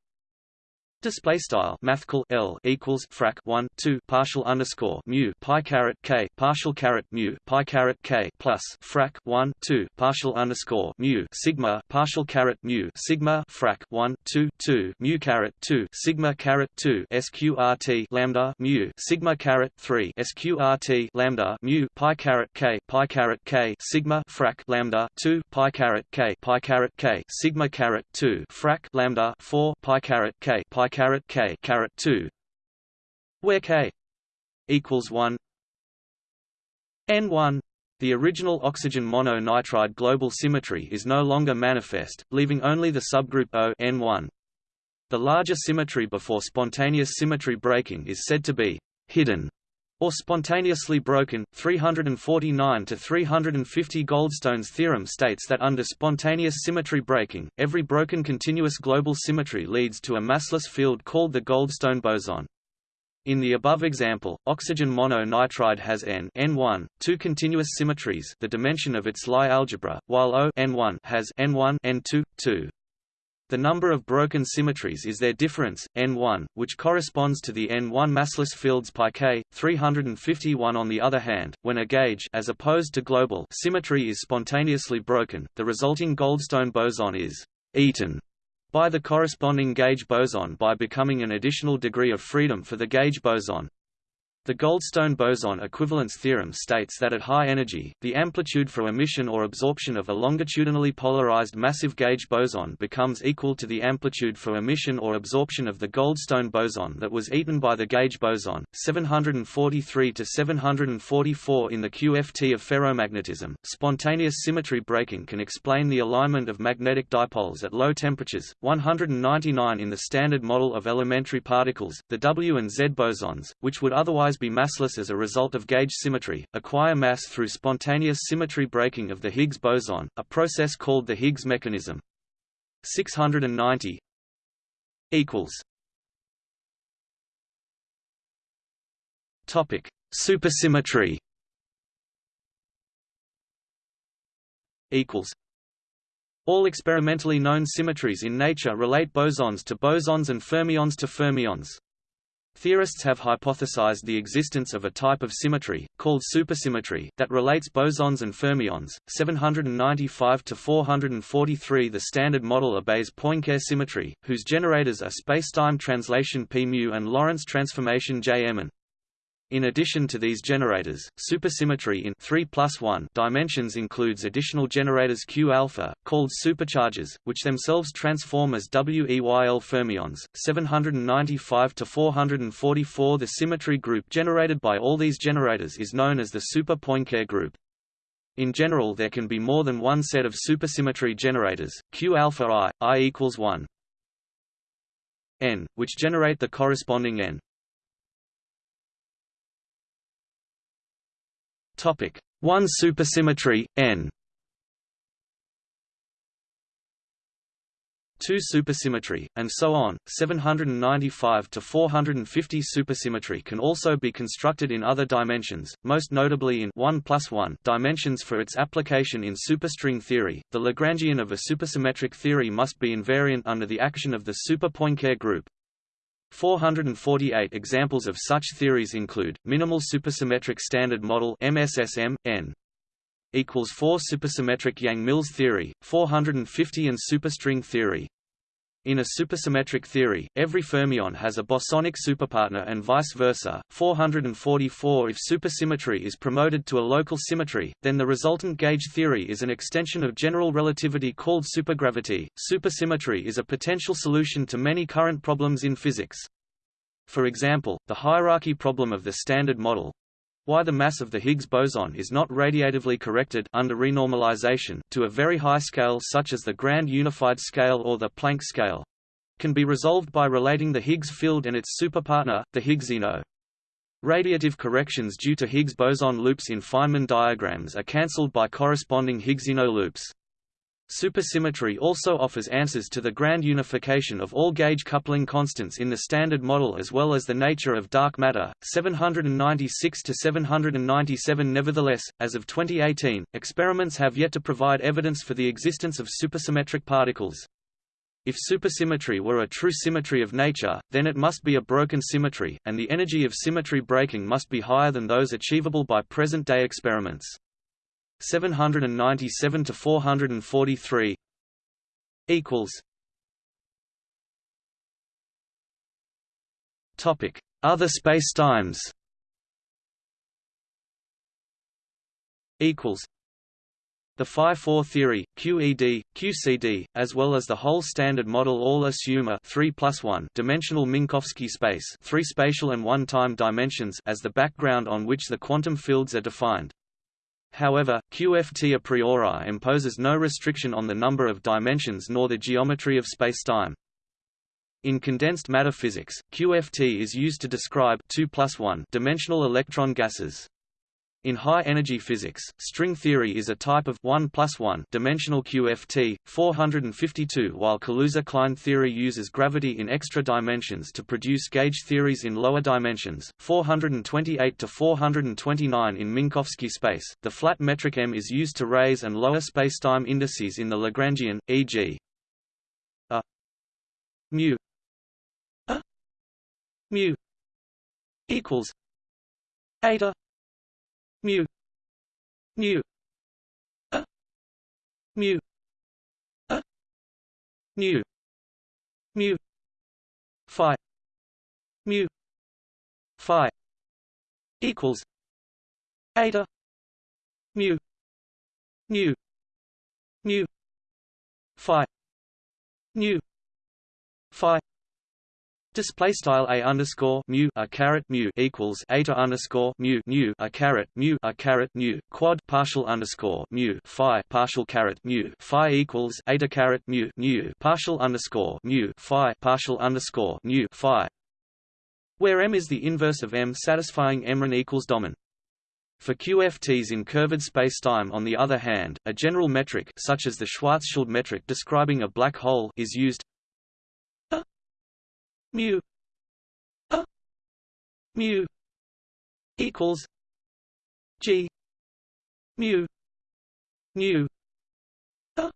Display style mathcal L equals frac 1 2 partial underscore mu pi caret K partial caret mu pi caret K plus frac 1 2 partial underscore mu sigma partial caret mu sigma frac 1 2 2 mu caret 2 sigma caret 2 sqrt lambda mu sigma caret 3 sqrt lambda mu pi caret K pi caret K sigma frac lambda 2 pi caret K pi caret K sigma caret 2 frac lambda 4 pi caret K pi caret k caret 2 where k equals 1 n1 the original oxygen mono-nitride global symmetry is no longer manifest, leaving only the subgroup O N1. The larger symmetry before spontaneous symmetry breaking is said to be hidden or spontaneously broken. 349 to 350 Goldstone's theorem states that under spontaneous symmetry breaking, every broken continuous global symmetry leads to a massless field called the Goldstone boson. In the above example, oxygen mono-nitride has n n1, two continuous symmetries the dimension of its Lie algebra, while O n1 has n1 n2, 2. The number of broken symmetries is their difference, n1, which corresponds to the n1 massless fields pi k. 351 on the other hand, when a gauge as opposed to global symmetry is spontaneously broken, the resulting Goldstone boson is eaten by the corresponding gauge boson by becoming an additional degree of freedom for the gauge boson. The Goldstone boson equivalence theorem states that at high energy, the amplitude for emission or absorption of a longitudinally polarized massive gauge boson becomes equal to the amplitude for emission or absorption of the Goldstone boson that was eaten by the gauge boson. 743 to 744 in the QFT of ferromagnetism. Spontaneous symmetry breaking can explain the alignment of magnetic dipoles at low temperatures. 199 in the standard model of elementary particles, the W and Z bosons, which would otherwise be massless as a result of gauge symmetry, acquire mass through spontaneous symmetry breaking of the Higgs boson, a process called the Higgs mechanism. 690 equals Topic: Supersymmetry equals all experimentally known symmetries in nature relate bosons to bosons and fermions to fermions. Theorists have hypothesized the existence of a type of symmetry, called supersymmetry, that relates bosons and fermions. 795 to 443 The Standard Model obeys Poincare symmetry, whose generators are spacetime translation p mu and Lorentz transformation J. In addition to these generators, supersymmetry in 3 plus 1 dimensions includes additional generators Q alpha, called supercharges, which themselves transform as WEYL fermions. 795 to 444 The symmetry group generated by all these generators is known as the super Poincare group. In general there can be more than one set of supersymmetry generators, Q alpha i, i equals 1 n, which generate the corresponding n. Topic: 1 supersymmetry n 2 supersymmetry, and so on. 795 to 450 supersymmetry can also be constructed in other dimensions, most notably in 1 plus 1 dimensions for its application in superstring theory. The Lagrangian of a supersymmetric theory must be invariant under the action of the super Poincare group. 448 examples of such theories include, minimal supersymmetric standard model MSSM, N equals 4 supersymmetric Yang-Mills theory, 450 and superstring theory. In a supersymmetric theory, every fermion has a bosonic superpartner and vice versa. 444 If supersymmetry is promoted to a local symmetry, then the resultant gauge theory is an extension of general relativity called supergravity. Supersymmetry is a potential solution to many current problems in physics. For example, the hierarchy problem of the Standard Model, why the mass of the Higgs boson is not radiatively corrected under renormalization to a very high scale such as the Grand Unified Scale or the Planck scale can be resolved by relating the Higgs field and its superpartner, the Higgsino. Radiative corrections due to Higgs boson loops in Feynman diagrams are cancelled by corresponding Higgsino loops. Supersymmetry also offers answers to the grand unification of all gauge coupling constants in the Standard Model as well as the nature of dark matter. 796 to 797 Nevertheless, as of 2018, experiments have yet to provide evidence for the existence of supersymmetric particles. If supersymmetry were a true symmetry of nature, then it must be a broken symmetry, and the energy of symmetry breaking must be higher than those achievable by present-day experiments. 797 to 443 equals Topic: Other spacetimes. Equals. The phi-4 theory, QED, QCD, as well as the whole standard model all assume a 3 plus 1 dimensional Minkowski space, three spatial and one-time dimensions as the background on which the quantum fields are defined. However, QFT a priori imposes no restriction on the number of dimensions nor the geometry of spacetime. In condensed matter physics, QFT is used to describe 2 plus 1 dimensional electron gases. In high-energy physics, string theory is a type of 1 plus 1 dimensional QFT, 452 while Kaluza-Klein theory uses gravity in extra dimensions to produce gauge theories in lower dimensions, 428 to 429 in Minkowski space. The flat metric m is used to raise and lower spacetime indices in the Lagrangian, e.g. a mu a mu equals eta mu. Mu. Mu. Mu. Mu. Phi. Mu. Phi. Equals. Eta. Mu. Mu. Mu. Phi. Mu. Phi Display style a underscore mu a caret mu equals eta underscore mu mu a caret mu a caret mu quad partial underscore mu phi partial caret mu phi equals eta caret mu mu partial underscore mu phi partial underscore mu phi, where m is the inverse of m satisfying mn equals domin. For QFTs in curved spacetime on the other hand, a general metric such as the Schwarzschild metric describing a black hole is used mu a mu equals g mu mu a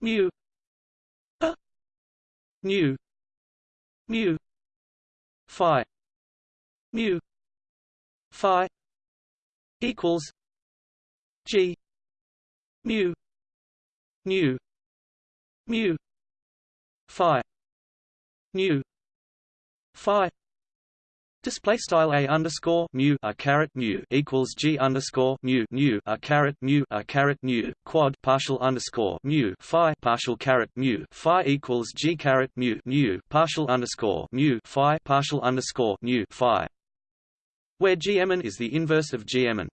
mu a mu mu phi mu phi equals g mu mu mu phi mu phi Display style a underscore mu a caret mu equals g underscore mu mu a caret mu a caret mu quad partial underscore mu phi partial caret mu phi equals g caret mu mu partial underscore mu phi partial underscore mu phi, where gmn is the inverse of gmn.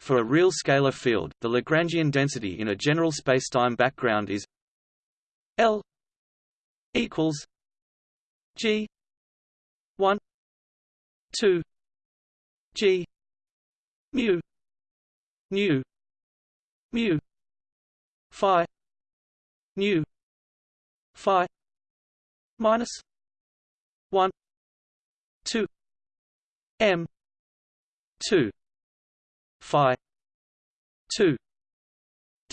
For a real scalar field, the Lagrangian density in a general spacetime background is L equals G. one. two. G. mu. mu mu. phi. mu phi. minus one. two. M. two. phi. two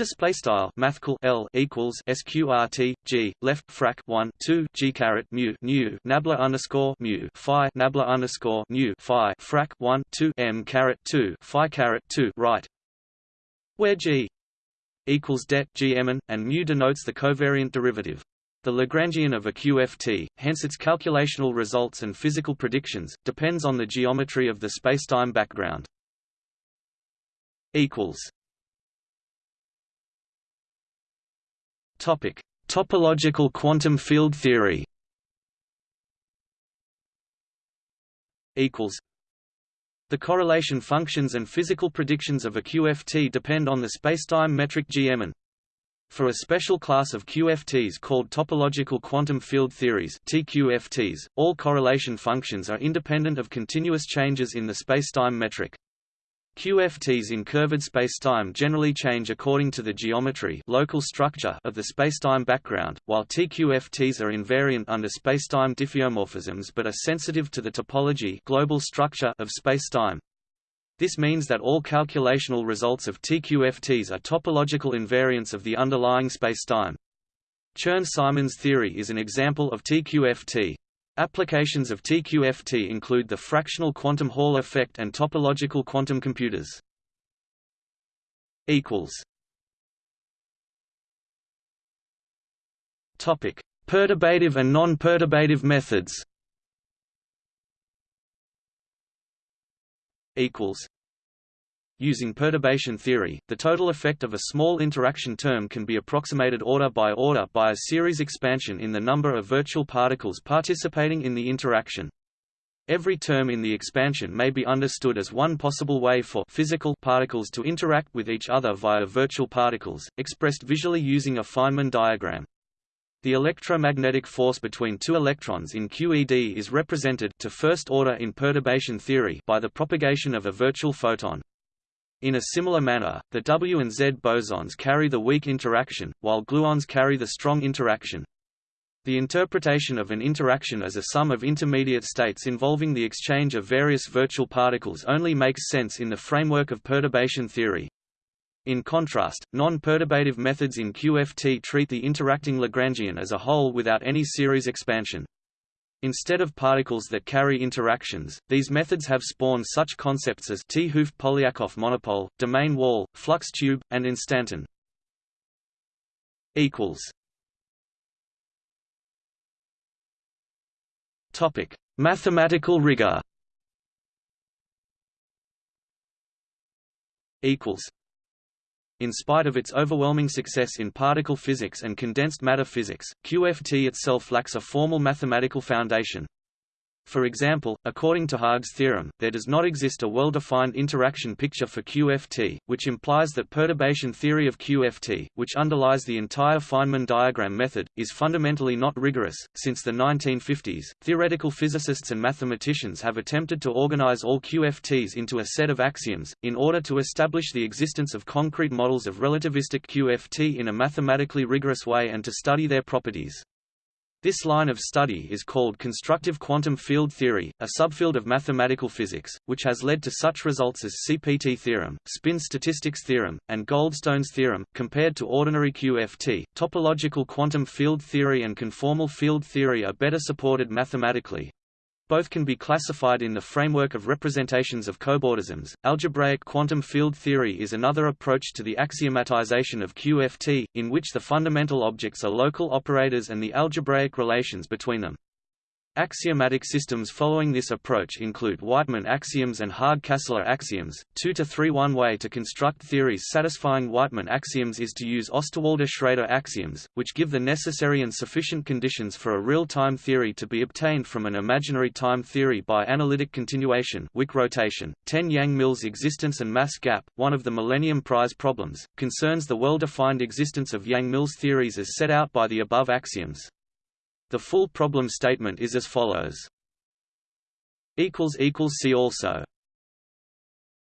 Display style mathcal L equals sqrt g left frac 1 2 g caret mu nu nabla underscore mu phi nabla underscore mu phi frac 1 2 m caret 2 phi caret 2 right, where g equals det gmn and mu denotes the covariant derivative. The Lagrangian of a QFT, hence its calculational results and physical predictions, depends on the geometry of the spacetime background. equals Topic: Topological quantum field theory. Equals. The correlation functions and physical predictions of a QFT depend on the spacetime metric Gmn. For a special class of QFTs called topological quantum field theories (TQFTs), all correlation functions are independent of continuous changes in the spacetime metric. QFTs in curved spacetime generally change according to the geometry local structure of the spacetime background, while TQFTs are invariant under spacetime diffeomorphisms but are sensitive to the topology global structure of spacetime. This means that all calculational results of TQFTs are topological invariants of the underlying spacetime. Chern-Simons theory is an example of TQFT. Applications of TQFT include the fractional quantum Hall effect and topological quantum computers. Equals. Topic: Perturbative and non-perturbative methods. Equals. Using perturbation theory, the total effect of a small interaction term can be approximated order by order by a series expansion in the number of virtual particles participating in the interaction. Every term in the expansion may be understood as one possible way for physical particles to interact with each other via virtual particles, expressed visually using a Feynman diagram. The electromagnetic force between two electrons in QED is represented to first order in perturbation theory by the propagation of a virtual photon. In a similar manner, the W and Z bosons carry the weak interaction, while gluons carry the strong interaction. The interpretation of an interaction as a sum of intermediate states involving the exchange of various virtual particles only makes sense in the framework of perturbation theory. In contrast, non-perturbative methods in QFT treat the interacting Lagrangian as a whole without any series expansion. Instead of particles that carry interactions, these methods have spawned such concepts as 't Hooft-Polyakov monopole, domain wall, flux tube, and instanton. Topic: Mathematical rigor. Equals. In spite of its overwhelming success in particle physics and condensed matter physics, QFT itself lacks a formal mathematical foundation. For example, according to Haag's theorem, there does not exist a well-defined interaction picture for QFT, which implies that perturbation theory of QFT, which underlies the entire Feynman diagram method, is fundamentally not rigorous. Since the 1950s, theoretical physicists and mathematicians have attempted to organize all QFTs into a set of axioms, in order to establish the existence of concrete models of relativistic QFT in a mathematically rigorous way and to study their properties. This line of study is called constructive quantum field theory, a subfield of mathematical physics, which has led to such results as CPT theorem, spin statistics theorem, and Goldstone's theorem. Compared to ordinary QFT, topological quantum field theory and conformal field theory are better supported mathematically, both can be classified in the framework of representations of cobordisms. Algebraic quantum field theory is another approach to the axiomatization of QFT, in which the fundamental objects are local operators and the algebraic relations between them. Axiomatic systems following this approach include Wightman axioms and Haag-Kastler axioms. 2 to 3 One way to construct theories satisfying Wightman axioms is to use Osterwalder-Schrader axioms, which give the necessary and sufficient conditions for a real-time theory to be obtained from an imaginary time theory by analytic continuation Wick rotation. 10 Yang-Mills existence and mass gap, one of the Millennium Prize problems, concerns the well-defined existence of Yang-Mills theories as set out by the above axioms. The full problem statement is as follows. See also